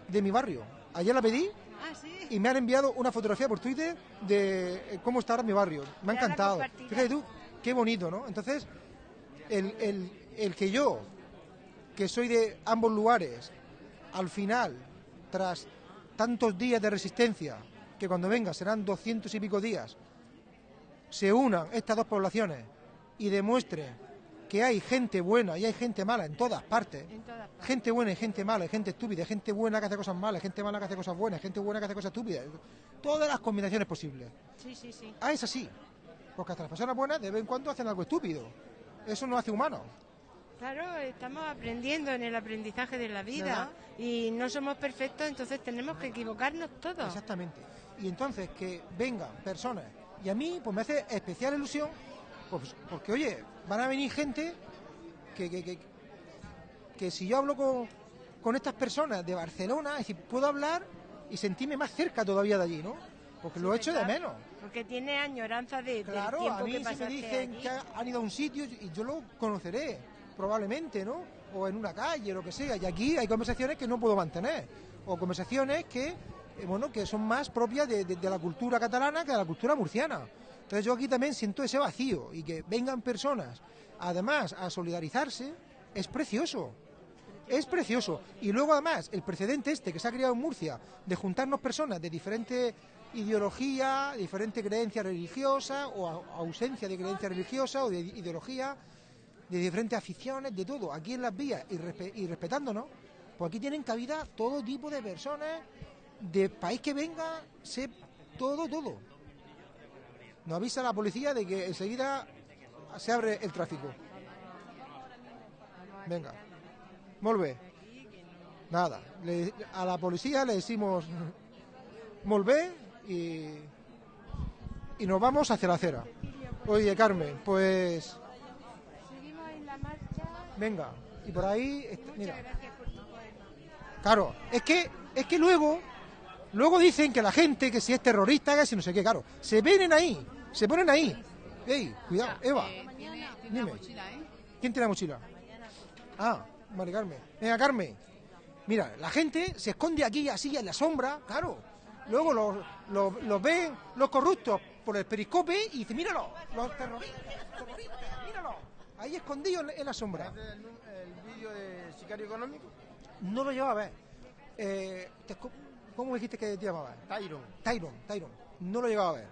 de mi barrio. Ayer la pedí Ah, sí. y me han enviado una fotografía por Twitter de eh, cómo está ahora mi barrio. Me ha encantado. Fíjate tú, qué bonito, ¿no? Entonces, el, el- el que yo, que soy de ambos lugares, al final, tras tantos días de resistencia, que cuando venga serán doscientos y pico días, se unan estas dos poblaciones y demuestre que hay gente buena y hay gente mala en todas partes. En todas partes. Gente buena y gente mala, y gente estúpida, gente buena que hace cosas malas, gente mala que hace cosas buenas, gente buena que hace cosas estúpidas. Todas las combinaciones posibles. Sí, sí, sí. Ah, es así. Porque hasta las personas buenas de vez en cuando hacen algo estúpido. Eso no hace humano. Claro, estamos aprendiendo en el aprendizaje de la vida y no somos perfectos, entonces tenemos que equivocarnos todos. Exactamente. Y entonces que vengan personas, y a mí pues me hace especial ilusión, pues, porque oye, van a venir gente que, que, que, que si yo hablo con, con estas personas de Barcelona, es decir, puedo hablar y sentirme más cerca todavía de allí, ¿no? Porque lo echo de ¿verdad? menos. Porque tiene añoranza de, Claro, del a tiempo mí que si me dicen allí. que han ido a un sitio y yo lo conoceré, probablemente, ¿no? O en una calle, lo que sea. Y aquí hay conversaciones que no puedo mantener. O conversaciones que, eh, bueno, que son más propias de, la cultura catalana que de la cultura murciana. Entonces yo aquí también siento ese vacío y que vengan personas, además, a solidarizarse, es precioso. Es precioso. Y luego, además, el precedente este que se ha creado en Murcia de juntarnos personas de diferente ideología, diferente creencia religiosa o ausencia de creencia religiosa o de ideología, de diferentes aficiones, de todo, aquí en las vías y, respe- y respetándonos, pues aquí tienen cabida todo tipo de personas, de país que venga, sé todo, todo. Nos avisa la policía de que enseguida se abre el tráfico. Venga. Bé. Nada. A la policía le decimos bé y, y nos vamos hacia la acera. Oye, Carmen, pues Seguimos en la marcha. Venga. Y por ahí, est- Muchas mira. gracias por tu poema. Claro, es que, es que luego, luego dicen que la gente, que si es terrorista, que si no sé qué, claro, se vienen ahí, se ponen ahí. Ey, cuidado, Eva, Eh, tiene, tiene Dime. mochila, ¿eh? ¿quién tiene la mochila? Ah, vale, Carmen. Venga, Carmen. Mira, la gente se esconde aquí así en la sombra, claro. Luego los, los, los ven los corruptos por el periscope y dicen, míralo, los terroristas, terroristas. Ahí escondidos en, en la sombra. el vídeo de Sicario Económico? No lo llevaba a ver. Eh, te- ¿Cómo dijiste que te llamabas? Tyron. Tyron, Tyron. No lo llegado a ver.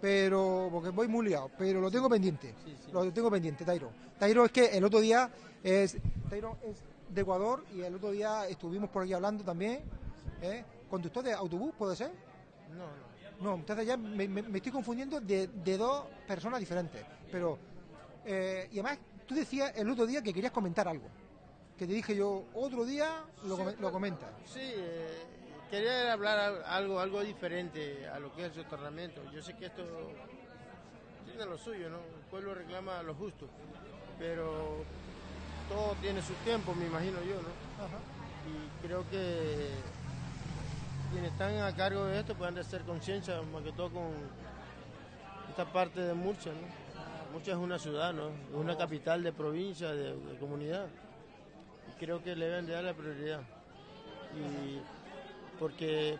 Pero, porque voy muy liado, pero lo tengo pendiente. Lo tengo pendiente, Tyron. Tyron es que el otro día es. Tyron es de Ecuador y el otro día estuvimos por aquí hablando también. ¿eh? Conductor de autobús, ¿puede ser? No, no. No, entonces ya me, me- me estoy confundiendo de, de dos personas diferentes. Pero, eh, y además, tú decías el otro día que querías comentar algo. Que te dije yo, otro día lo, come- lo comentas. Sí, eh, quería hablar al- algo, algo diferente a lo que es el soterramiento. Yo sé que esto tiene lo suyo, ¿no? El pueblo reclama lo justo, pero todo tiene su tiempo, me imagino yo, ¿no? Y creo que quienes están a cargo de esto pueden hacer conciencia, más que todo con esta parte de Murcia, ¿no? Murcia es una ciudad, ¿no? Es una capital de provincia, de, comunidad. Creo que le deben de dar la prioridad. Y porque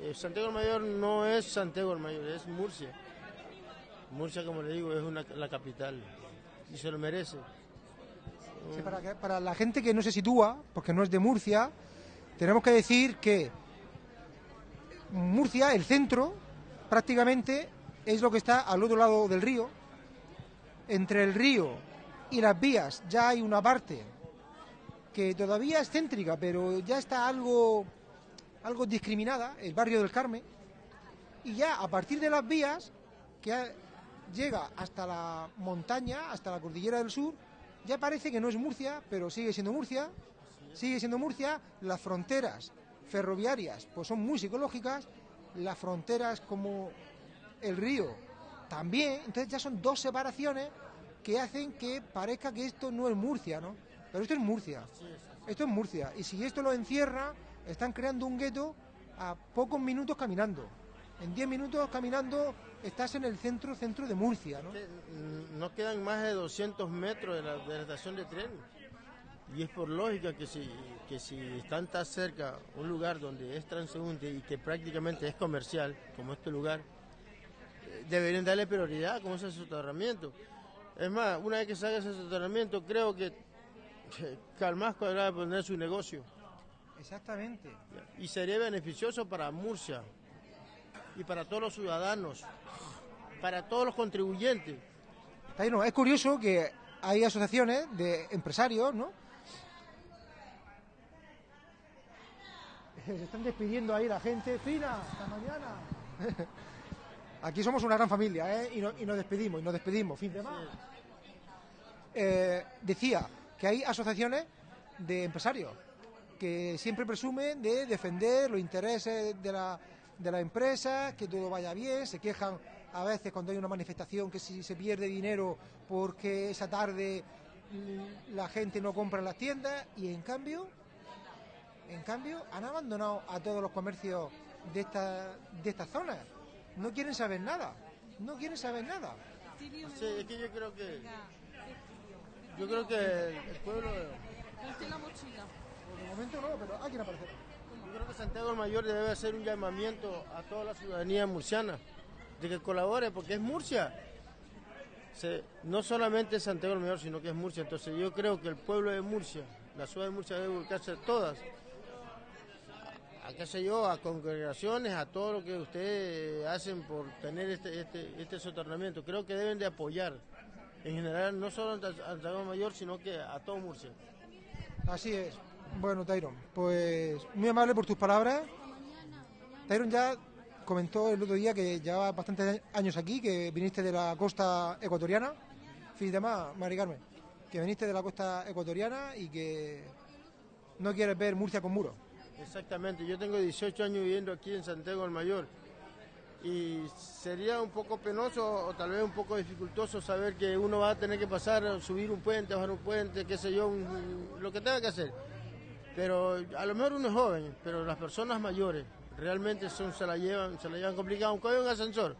eh, Santiago el Mayor no es Santiago el Mayor, es Murcia. Murcia, como le digo, es una, la capital y se lo merece. Para la gente que no se sitúa, porque no es de Murcia, tenemos que decir que Murcia, el centro, prácticamente es lo que está al otro lado del río. Entre el río y las vías ya hay una parte que todavía es céntrica, pero ya está algo, algo discriminada, el barrio del Carmen. Y ya a partir de las vías, que llega hasta la montaña, hasta la cordillera del sur, ya parece que no es Murcia, pero sigue siendo Murcia. Sigue siendo Murcia. Las fronteras ferroviarias pues son muy psicológicas. Las fronteras como el río también. Entonces ya son dos separaciones que hacen que parezca que esto no es Murcia, ¿no? Pero esto es Murcia. Esto es Murcia. Y si esto lo encierra, están creando un gueto a pocos minutos caminando. En 10 minutos caminando estás en el centro, centro de Murcia, ¿no? Mm, No quedan más de 200 metros de la, de la estación de tren. Y es por lógica que si, que si están tan cerca un lugar donde es transeúnte y que prácticamente es comercial, como este lugar, deberían darle prioridad como ese soterramiento. Es más, una vez que se haga ese soterramiento, creo que Calmasco deberá poner su negocio. Exactamente. Y sería beneficioso para Murcia y para todos los ciudadanos, para todos los contribuyentes. Está ahí, no, Es curioso que hay asociaciones de empresarios, ¿no? Se están despidiendo ahí la gente. Fina, hasta mañana. Aquí somos una gran familia, ¿eh? Y, no- y nos despedimos, y nos despedimos. Fin de semana. eh, decía que hay asociaciones de empresarios que siempre presumen de defender los intereses de la, de la empresa, que todo vaya bien, se quejan a veces cuando hay una manifestación que si se pierde dinero porque esa tarde la gente no compra en las tiendas y en cambio, en cambio han abandonado a todos los comercios de esta, de esta zona. No quieren saber nada, no quieren saber nada. Sí, es que yo creo que yo creo que el pueblo la mochila. Por el momento no, pero alguien aparecerá. Yo creo que Santiago del Mayor debe hacer un llamamiento a toda la ciudadanía murciana de que colabore, porque es Murcia. Se- no solamente es Santiago del Mayor, sino que es Murcia. Entonces yo creo que el pueblo de Murcia, la ciudad de Murcia debe buscarse todas, qué sé yo, a congregaciones, a todo lo que ustedes hacen por tener este, este, este soterramiento. Creo que deben de apoyar, en general, no solo a Santiago Mayor, sino que a todo Murcia. Así es. Bueno, Tyron, pues muy amable por tus palabras. Tyron ya comentó el otro día que llevaba bastantes años aquí, que viniste de la costa ecuatoriana. Fin de más, Mari que viniste de la costa ecuatoriana y que no quieres ver Murcia con muro. Exactamente, yo tengo 18 años viviendo aquí en Santiago del Mayor y sería un poco penoso o tal vez un poco dificultoso saber que uno va a tener que pasar, subir un puente, bajar un puente, qué sé yo, un- lo que tenga que hacer. Pero a lo mejor uno es joven, pero las personas mayores realmente son, se la llevan, se la llevan complicada, aunque haya un ascensor,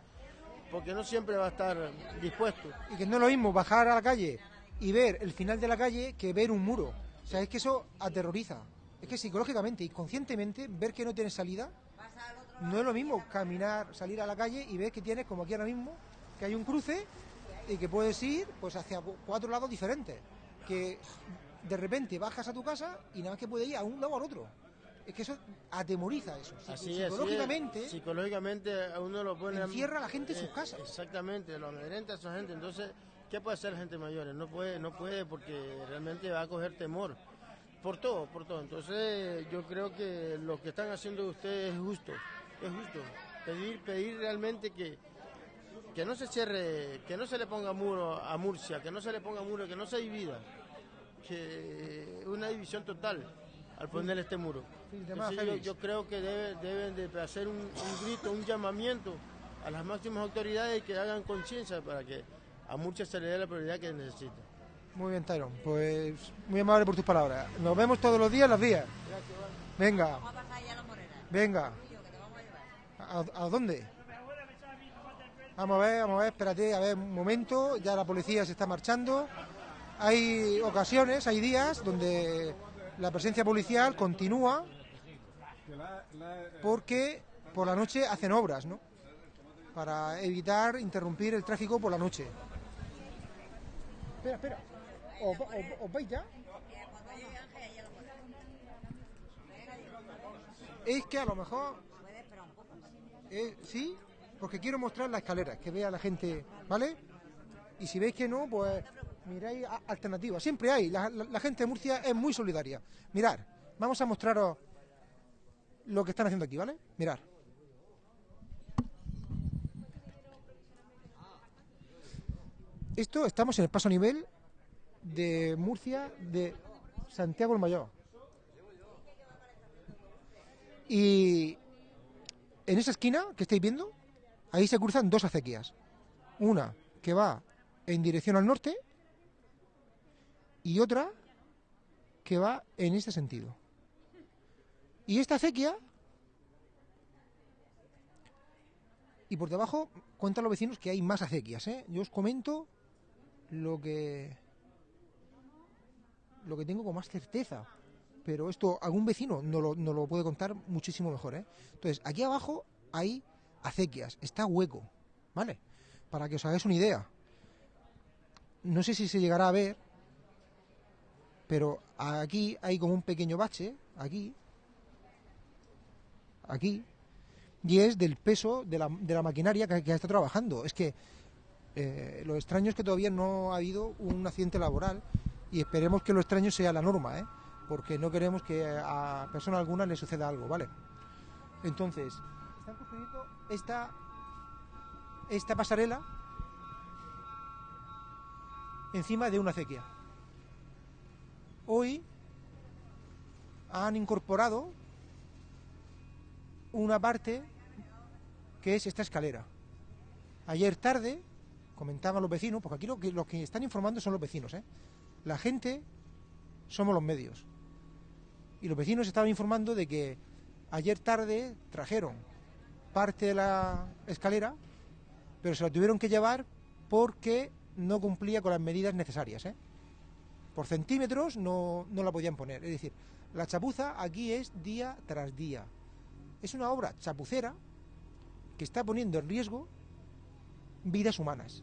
porque no siempre va a estar dispuesto. Y que no es lo mismo bajar a la calle y ver el final de la calle que ver un muro. O sea, es que eso aterroriza. Es que psicológicamente y conscientemente ver que no tienes salida no es lo mismo caminar, salir a la calle y ver que tienes, como aquí ahora mismo, que hay un cruce y que puedes ir pues hacia cu- cuatro lados diferentes. Que de repente bajas a tu casa y nada más que puedes ir a un lado al otro. Es que eso atemoriza eso. Así es, psicológicamente sí, psicológicamente a uno lo pone encierra a la gente en sus eh, casas. Exactamente, lo amedrenta a esa gente. Entonces, ¿qué puede hacer la gente mayor? No puede, no puede porque realmente va a coger temor. Por todo, por todo. Entonces, yo creo que lo que están haciendo ustedes es justo. Es justo. Pedir, pedir realmente que, que no se cierre, que no se le ponga muro a Murcia, que no se le ponga muro, que no se divida. Que una división total al poner este muro. Entonces, yo, creo que debe- deben de hacer un, un grito, un llamamiento a las máximas autoridades que hagan conciencia para que a Murcia se le dé la prioridad que necesita. Muy bien, Tyron. Pues muy amable por tus palabras. Nos vemos todos los días, las días. Venga. Venga. ¿A, a dónde? Vamos a ver, vamos a ver, espérate, a ver un momento. Ya la policía se está marchando. Hay ocasiones, hay días donde la presencia policial continúa porque por la noche hacen obras, ¿no? Para evitar interrumpir el tráfico por la noche. Espera, espera. ¿Os, os- os vais ya? Es que a lo mejor... Eh, sí, porque quiero mostrar la escalera, que vea la gente, ¿vale? Y si veis que no, pues miráis alternativas. Siempre hay. La, la- la gente de Murcia es muy solidaria. Mirad, vamos a mostraros lo que están haciendo aquí, ¿vale? Mirad. Esto estamos en el paso a nivel de Murcia de Santiago el Mayor. Y en esa esquina que estáis viendo, ahí se cruzan dos acequias. Una que va en dirección al norte y otra que va en este sentido. Y esta acequia, y por debajo cuentan los vecinos que hay más acequias. ¿eh? Yo os comento lo que lo que tengo con más certeza. Pero esto algún vecino no lo, no lo puede contar muchísimo mejor. ¿eh? Entonces, aquí abajo hay acequias, está hueco, ¿vale? Para que os hagáis una idea. No sé si se llegará a ver, pero aquí hay como un pequeño bache, aquí, aquí, y es del peso de la, de la maquinaria que, que está trabajando. Es que eh, lo extraño es que todavía no ha habido un accidente laboral y esperemos que lo extraño sea la norma, ¿eh? porque no queremos que a persona alguna le suceda algo, ¿vale? Entonces, están construyendo esta, esta pasarela encima de una acequia. Hoy han incorporado una parte que es esta escalera. Ayer tarde comentaban los vecinos, porque aquí lo que, los que están informando son los vecinos, ¿eh? La gente somos los medios. Y los vecinos estaban informando de que ayer tarde trajeron parte de la escalera, pero se la tuvieron que llevar porque no cumplía con las medidas necesarias. ¿eh? Por centímetros no, no la podían poner. Es decir, la chapuza aquí es día tras día. Es una obra chapucera que está poniendo en riesgo vidas humanas,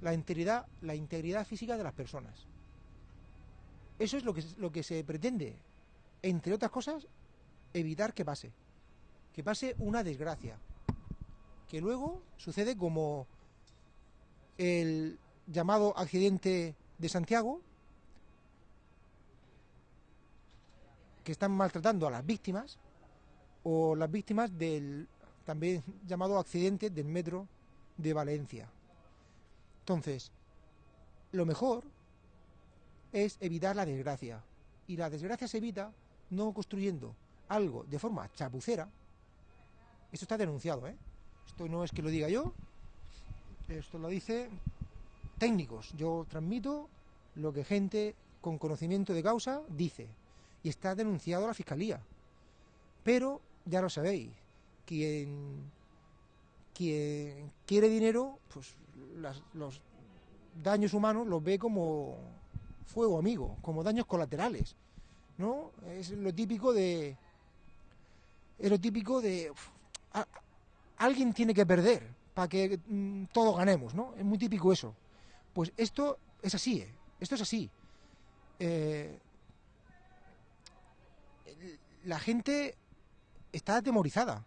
la integridad, la integridad física de las personas. Eso es lo que, lo que se pretende, entre otras cosas, evitar que pase, que pase una desgracia, que luego sucede como el llamado accidente de Santiago, que están maltratando a las víctimas, o las víctimas del también llamado accidente del metro de Valencia. Entonces, lo mejor es evitar la desgracia. Y la desgracia se evita no construyendo algo de forma chapucera. Esto está denunciado, ¿eh? Esto no es que lo diga yo, esto lo dice técnicos. Yo transmito lo que gente con conocimiento de causa dice. Y está denunciado a la fiscalía. Pero ya lo sabéis, quien, quien quiere dinero, pues los daños humanos los ve como fuego amigo, como daños colaterales, ¿no? Es lo típico de... Es lo típico de... alguien tiene que perder para que mm, todos ganemos, ¿no? Es muy típico eso. Pues esto es así, ¿eh? Esto es así. Eh, la gente está atemorizada.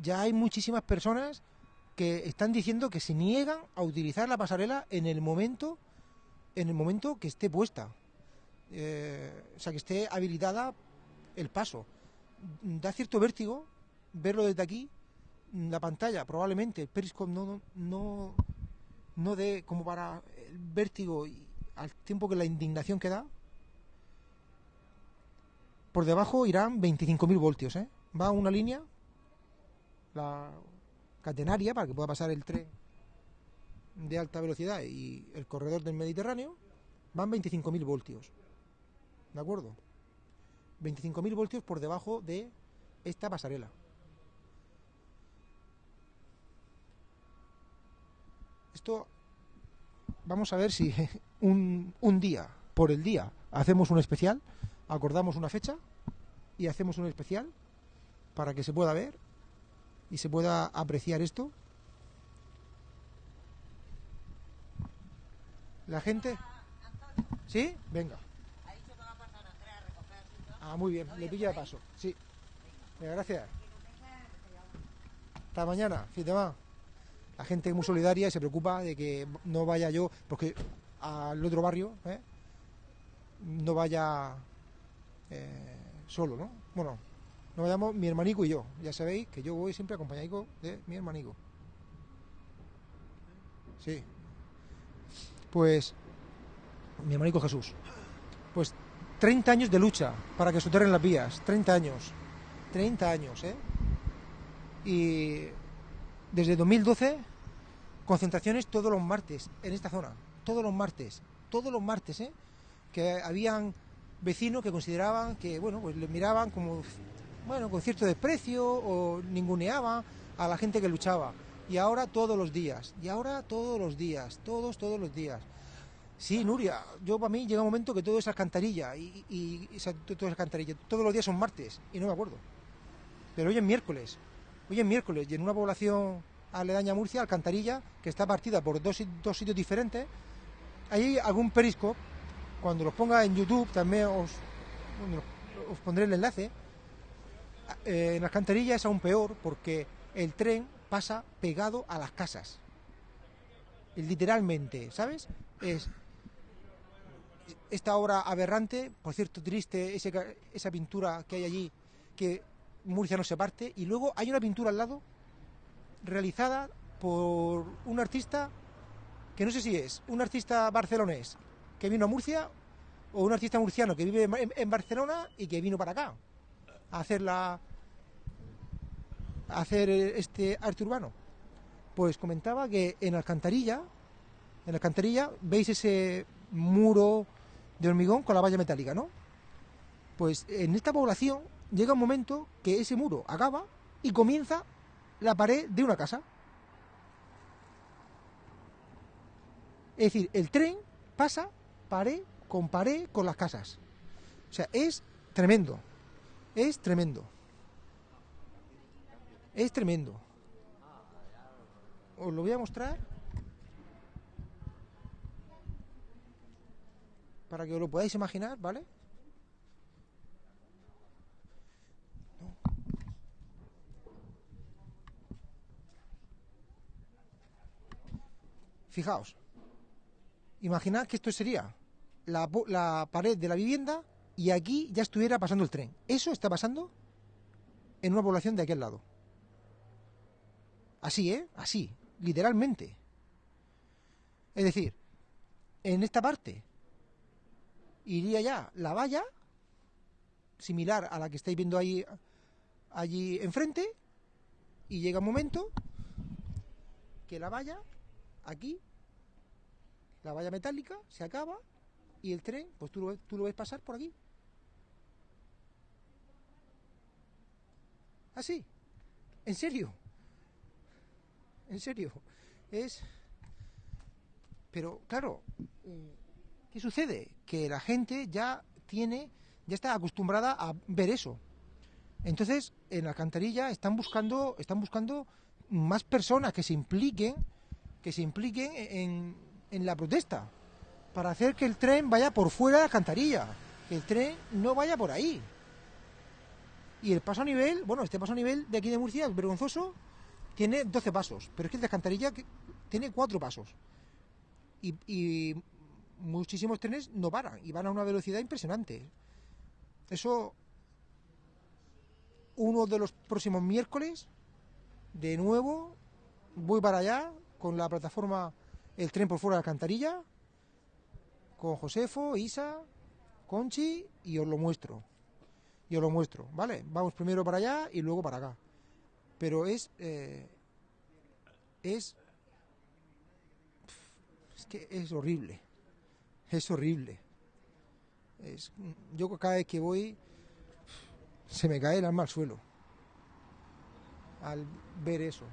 Ya hay muchísimas personas que están diciendo que se niegan a utilizar la pasarela en el momento en el momento que esté puesta. Eh, o sea, que esté habilitada el paso. Da cierto vértigo verlo desde aquí. La pantalla, probablemente, el Periscope no, no, no dé como para el vértigo y al tiempo que la indignación que da. Por debajo irán 25.000 voltios, ¿eh? Va una línea, la catenaria, para que pueda pasar el tren de alta velocidad y el corredor del Mediterráneo, van 25.000 voltios. ¿De acuerdo? 25.000 voltios por debajo de esta pasarela. Esto, vamos a ver si un, un día, por el día, hacemos un especial, acordamos una fecha y hacemos un especial para que se pueda ver y se pueda apreciar esto La gente. ¿Sí? Venga. Ah, muy bien, le pilla de paso. Sí. Venga, gracias. Hasta mañana, fin de más. La gente es muy solidaria y se preocupa de que no vaya yo, porque al otro barrio, ¿eh? no vaya eh, solo, ¿no? Bueno, nos vayamos mi hermanico y yo. Ya sabéis que yo voy siempre acompañado de mi hermanico. Sí pues mi hermanico Jesús, pues 30 años de lucha para que soterren las vías, 30 años, 30 años, ¿eh? Y desde 2012, concentraciones todos los martes en esta zona, todos los martes, todos los martes, ¿eh? Que habían vecinos que consideraban que, bueno, pues le miraban como, bueno, con cierto desprecio o ninguneaban a la gente que luchaba y ahora todos los días, y ahora todos los días, todos, todos los días. Sí, Nuria, yo para mí llega un momento que todo es alcantarilla, y, y, todo es alcantarilla, todos los días son martes, y no me acuerdo. Pero hoy es miércoles, hoy es miércoles, y en una población aledaña a Murcia, Alcantarilla, que está partida por dos, dos sitios diferentes, hay algún periscope, cuando los ponga en YouTube también os, os pondré el enlace, eh, en Alcantarilla es aún peor porque el tren pasa pegado a las casas. Literalmente, ¿sabes? Es esta obra aberrante, por cierto, triste, esa pintura que hay allí, que Murcia no se parte, y luego hay una pintura al lado realizada por un artista que no sé si es un artista barcelonés que vino a Murcia o un artista murciano que vive en, en Barcelona y que vino para acá a hacer la hacer este arte urbano. Pues comentaba que en Alcantarilla, en Alcantarilla veis ese muro de hormigón con la valla metálica, ¿no? Pues en esta población llega un momento que ese muro acaba y comienza la pared de una casa. Es decir, el tren pasa pared con pared con las casas. O sea, es tremendo. Es tremendo. Es tremendo. Os lo voy a mostrar para que os lo podáis imaginar, ¿vale? Fijaos, imaginad que esto sería la, la, pared de la vivienda y aquí ya estuviera pasando el tren. Eso está pasando en una población de aquel lado. Así, ¿eh? Así, literalmente. Es decir, en esta parte iría ya la valla, similar a la que estáis viendo ahí, allí enfrente, y llega un momento que la valla aquí, la valla metálica, se acaba y el tren, pues tú lo, tú lo ves pasar por aquí. Así. ¿En serio? ¿En serio? Es... Pero, claro, ¿qué sucede? Que la gente ya tiene, ya está acostumbrada a ver eso. Entonces, en la alcantarilla están buscando, están buscando más personas que se impliquen que se impliquen en, en la protesta, para hacer que el tren vaya por fuera de la alcantarilla, que el tren no vaya por ahí. Y el paso a nivel, bueno, este paso a nivel de aquí de Murcia es vergonzoso, tiene 12 pasos, pero es que el de alcantarilla tiene 4 pasos. Y, y muchísimos trenes no paran y van a una velocidad impresionante. Eso, uno de los próximos miércoles, de nuevo, voy para allá con la plataforma El tren por fuera de la alcantarilla, con Josefo, Isa, Conchi y os lo muestro. Y os lo muestro, ¿vale? Vamos primero para allá y luego para acá. Pero es... Eh, es... Es que es horrible. Es horrible. Yo cada vez que voy se me cae el alma al suelo al ver eso.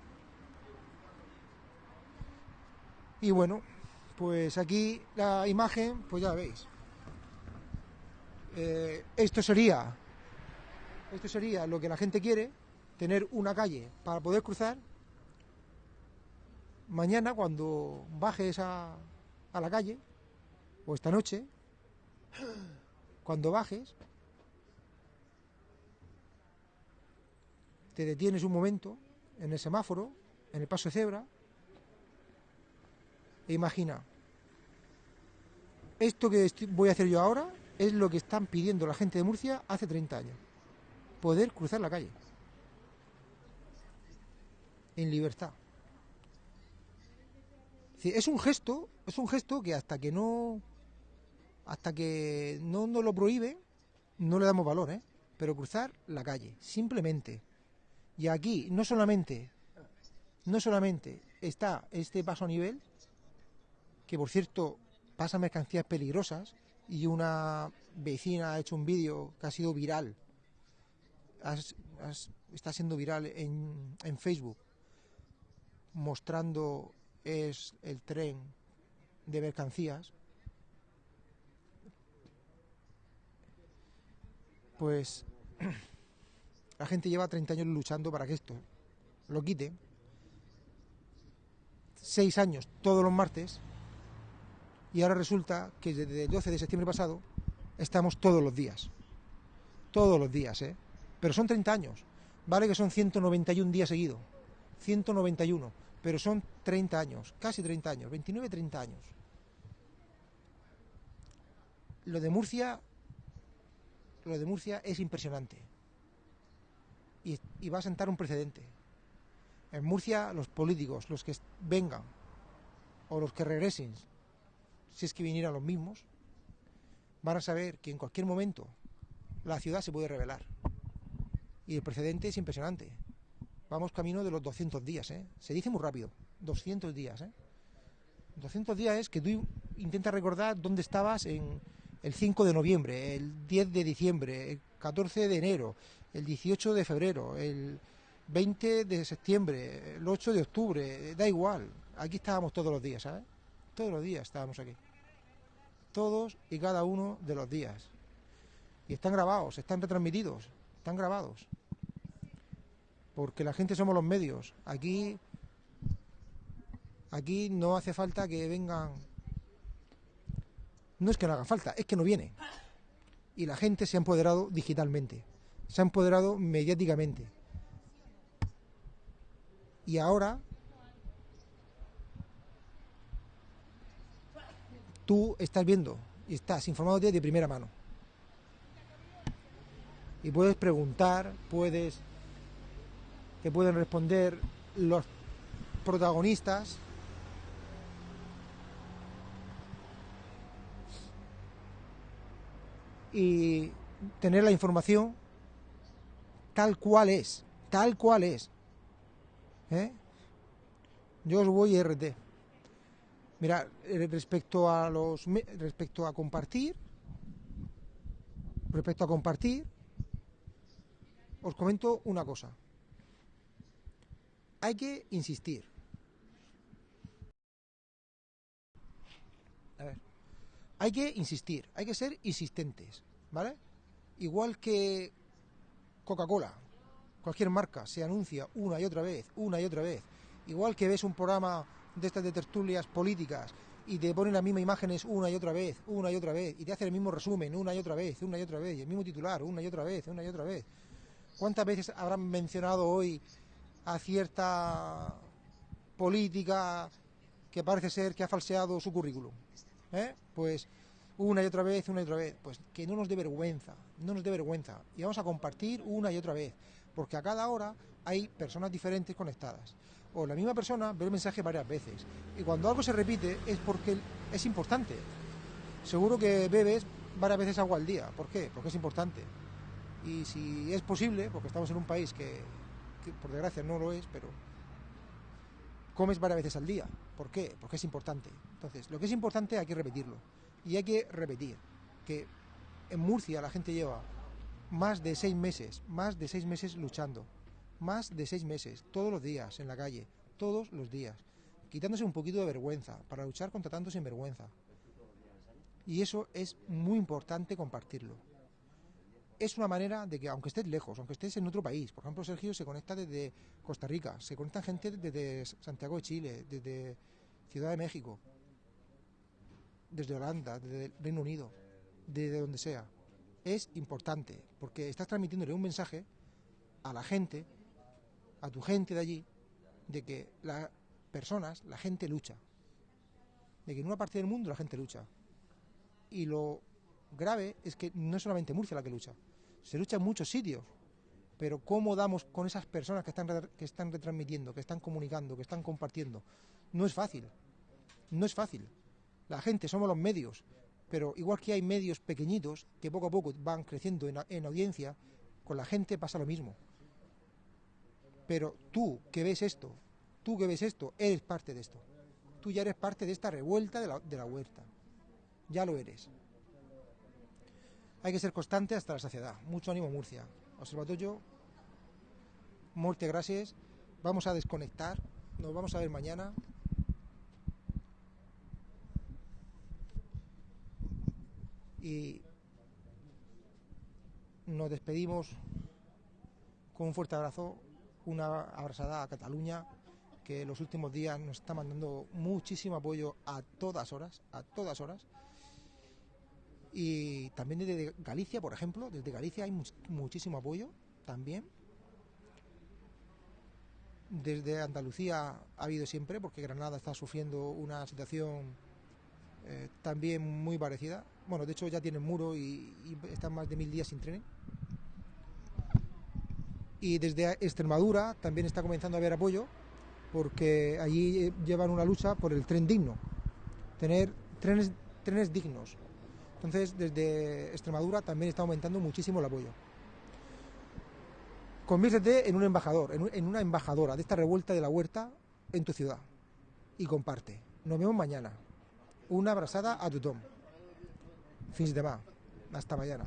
Y bueno, pues aquí la imagen, pues ya veis. Eh, esto sería, esto sería lo que la gente quiere, tener una calle para poder cruzar. Mañana cuando bajes a, a la calle, o esta noche, cuando bajes, te detienes un momento en el semáforo, en el paso de cebra, e imagina, esto que voy a hacer yo ahora es lo que están pidiendo la gente de Murcia hace 30 años. Poder cruzar la calle. En libertad. Es un gesto, es un gesto que hasta que no hasta que no nos lo prohíbe, no le damos valor, ¿eh? Pero cruzar la calle, simplemente. Y aquí no solamente no solamente está este paso a nivel, que por cierto pasa mercancías peligrosas y una vecina ha hecho un vídeo que ha sido viral, está siendo viral en, en Facebook, mostrando es el tren de mercancías, pues la gente lleva 30 años luchando para que esto lo quite. Seis años todos los martes y ahora resulta que desde el 12 de septiembre pasado estamos todos los días. Todos los días, ¿eh? Pero son 30 años. Vale que son 191 días seguidos. 191. Pero son 30 años, casi 30 años, 29, 30 años. Lo de Murcia, lo de Murcia es impresionante. Y, va a sentar un precedente. En Murcia, los políticos, los que vengan o los que regresen, si es que vinieran los mismos, van a saber que en cualquier momento la ciudad se puede revelar. Y el precedente es impresionante. Vamos camino de los 200 días, ¿eh? Se dice muy rápido, 200 días, ¿eh? 200 días es que tú intentas recordar dónde estabas en el 5 de noviembre, el 10 de diciembre, el 14 de enero, el 18 de febrero, el 20 de septiembre, el 8 de octubre, da igual. Aquí estábamos todos los días, ¿sabes? Todos los días estábamos aquí. Todos y cada uno de los días. Y están grabados, están retransmitidos, están grabados porque la gente somos los medios. Aquí, aquí no hace falta que vengan. No es que no haga falta, es que no viene. Y la gente se ha empoderado digitalmente, se ha empoderado mediáticamente. Y ahora tú estás viendo y estás informado de primera mano. Y puedes preguntar, puedes que pueden responder los protagonistas. Y tener la información tal cual es, tal cual es. ¿Eh? Yo os voy RT. Mira, eh, respecto a los respecto a compartir, respecto a compartir, os comento una cosa hay que insistir. A ver. Hay que insistir, hay que ser insistentes, ¿vale? Igual que Coca-Cola, cualquier marca se anuncia una y otra vez, una y otra vez. Igual que ves un programa de estas de tertulias políticas y te ponen las mismas imágenes una y otra vez, una y otra vez, y te hacen el mismo resumen una y otra vez, una y otra vez, y el mismo titular una y otra vez, una y otra vez. ¿Cuántas veces habrán mencionado hoy a cierta política que parece ser que ha falseado su currículum. ¿eh? Pues una y otra vez, una y otra vez. Pues que no nos dé vergüenza, no nos dé vergüenza. Y vamos a compartir una y otra vez, porque a cada hora hay personas diferentes conectadas. O la misma persona ve el mensaje varias veces. Y cuando algo se repite es porque es importante. Seguro que bebes varias veces agua al día. ¿Por qué? Porque es importante. Y si es posible, porque estamos en un país que por desgracia no lo es, pero comes varias veces al día. ¿Por qué? Porque es importante. Entonces, lo que es importante hay que repetirlo. Y hay que repetir que en Murcia la gente lleva más de seis meses, más de seis meses luchando. Más de seis meses, todos los días en la calle, todos los días, quitándose un poquito de vergüenza para luchar contra tanto sinvergüenza. Y eso es muy importante compartirlo es una manera de que, aunque estés lejos, aunque estés en otro país, por ejemplo, Sergio se conecta desde Costa Rica, se conecta gente desde Santiago de Chile, desde Ciudad de México, desde Holanda, desde el Reino Unido, desde donde sea. Es importante, porque estás transmitiéndole un mensaje a la gente, a tu gente de allí, de que las personas, la gente lucha. De que en una parte del mundo la gente lucha. Y lo grave es que no es solamente Murcia la que lucha, se lucha en muchos sitios, pero ¿cómo damos con esas personas que están, que están retransmitiendo, que están comunicando, que están compartiendo? No es fácil, no es fácil. La gente, somos los medios, pero igual que hay medios pequeñitos que poco a poco van creciendo en, en audiencia, con la gente pasa lo mismo. Pero tú que ves esto, tú que ves esto, eres parte de esto. Tú ya eres parte de esta revuelta de la huerta. Ya lo eres. Hay que ser constante hasta la saciedad. Mucho ánimo Murcia. Observatorio, muerte gracias. Vamos a desconectar. Nos vamos a ver mañana. Y nos despedimos con un fuerte abrazo, una abrazada a Cataluña, que los últimos días nos está mandando muchísimo apoyo a todas horas, a todas horas. Y también desde Galicia, por ejemplo, desde Galicia hay muchísimo apoyo también. Desde Andalucía ha habido siempre, porque Granada está sufriendo una situación eh, también muy parecida. Bueno, de hecho ya tienen muro y, están más de mil días sin tren. Y desde Extremadura también está comenzando a haber apoyo. porque allí eh, llevan una lucha por el tren digno, tener trenes, trenes dignos. Entonces, desde Extremadura también está aumentando muchísimo el apoyo. Conviértete en un embajador, en, un- en una embajadora de esta revuelta de la huerta en tu ciudad y comparte. Nos vemos mañana. Una abrazada a tothom. Fins demà. Hasta mañana.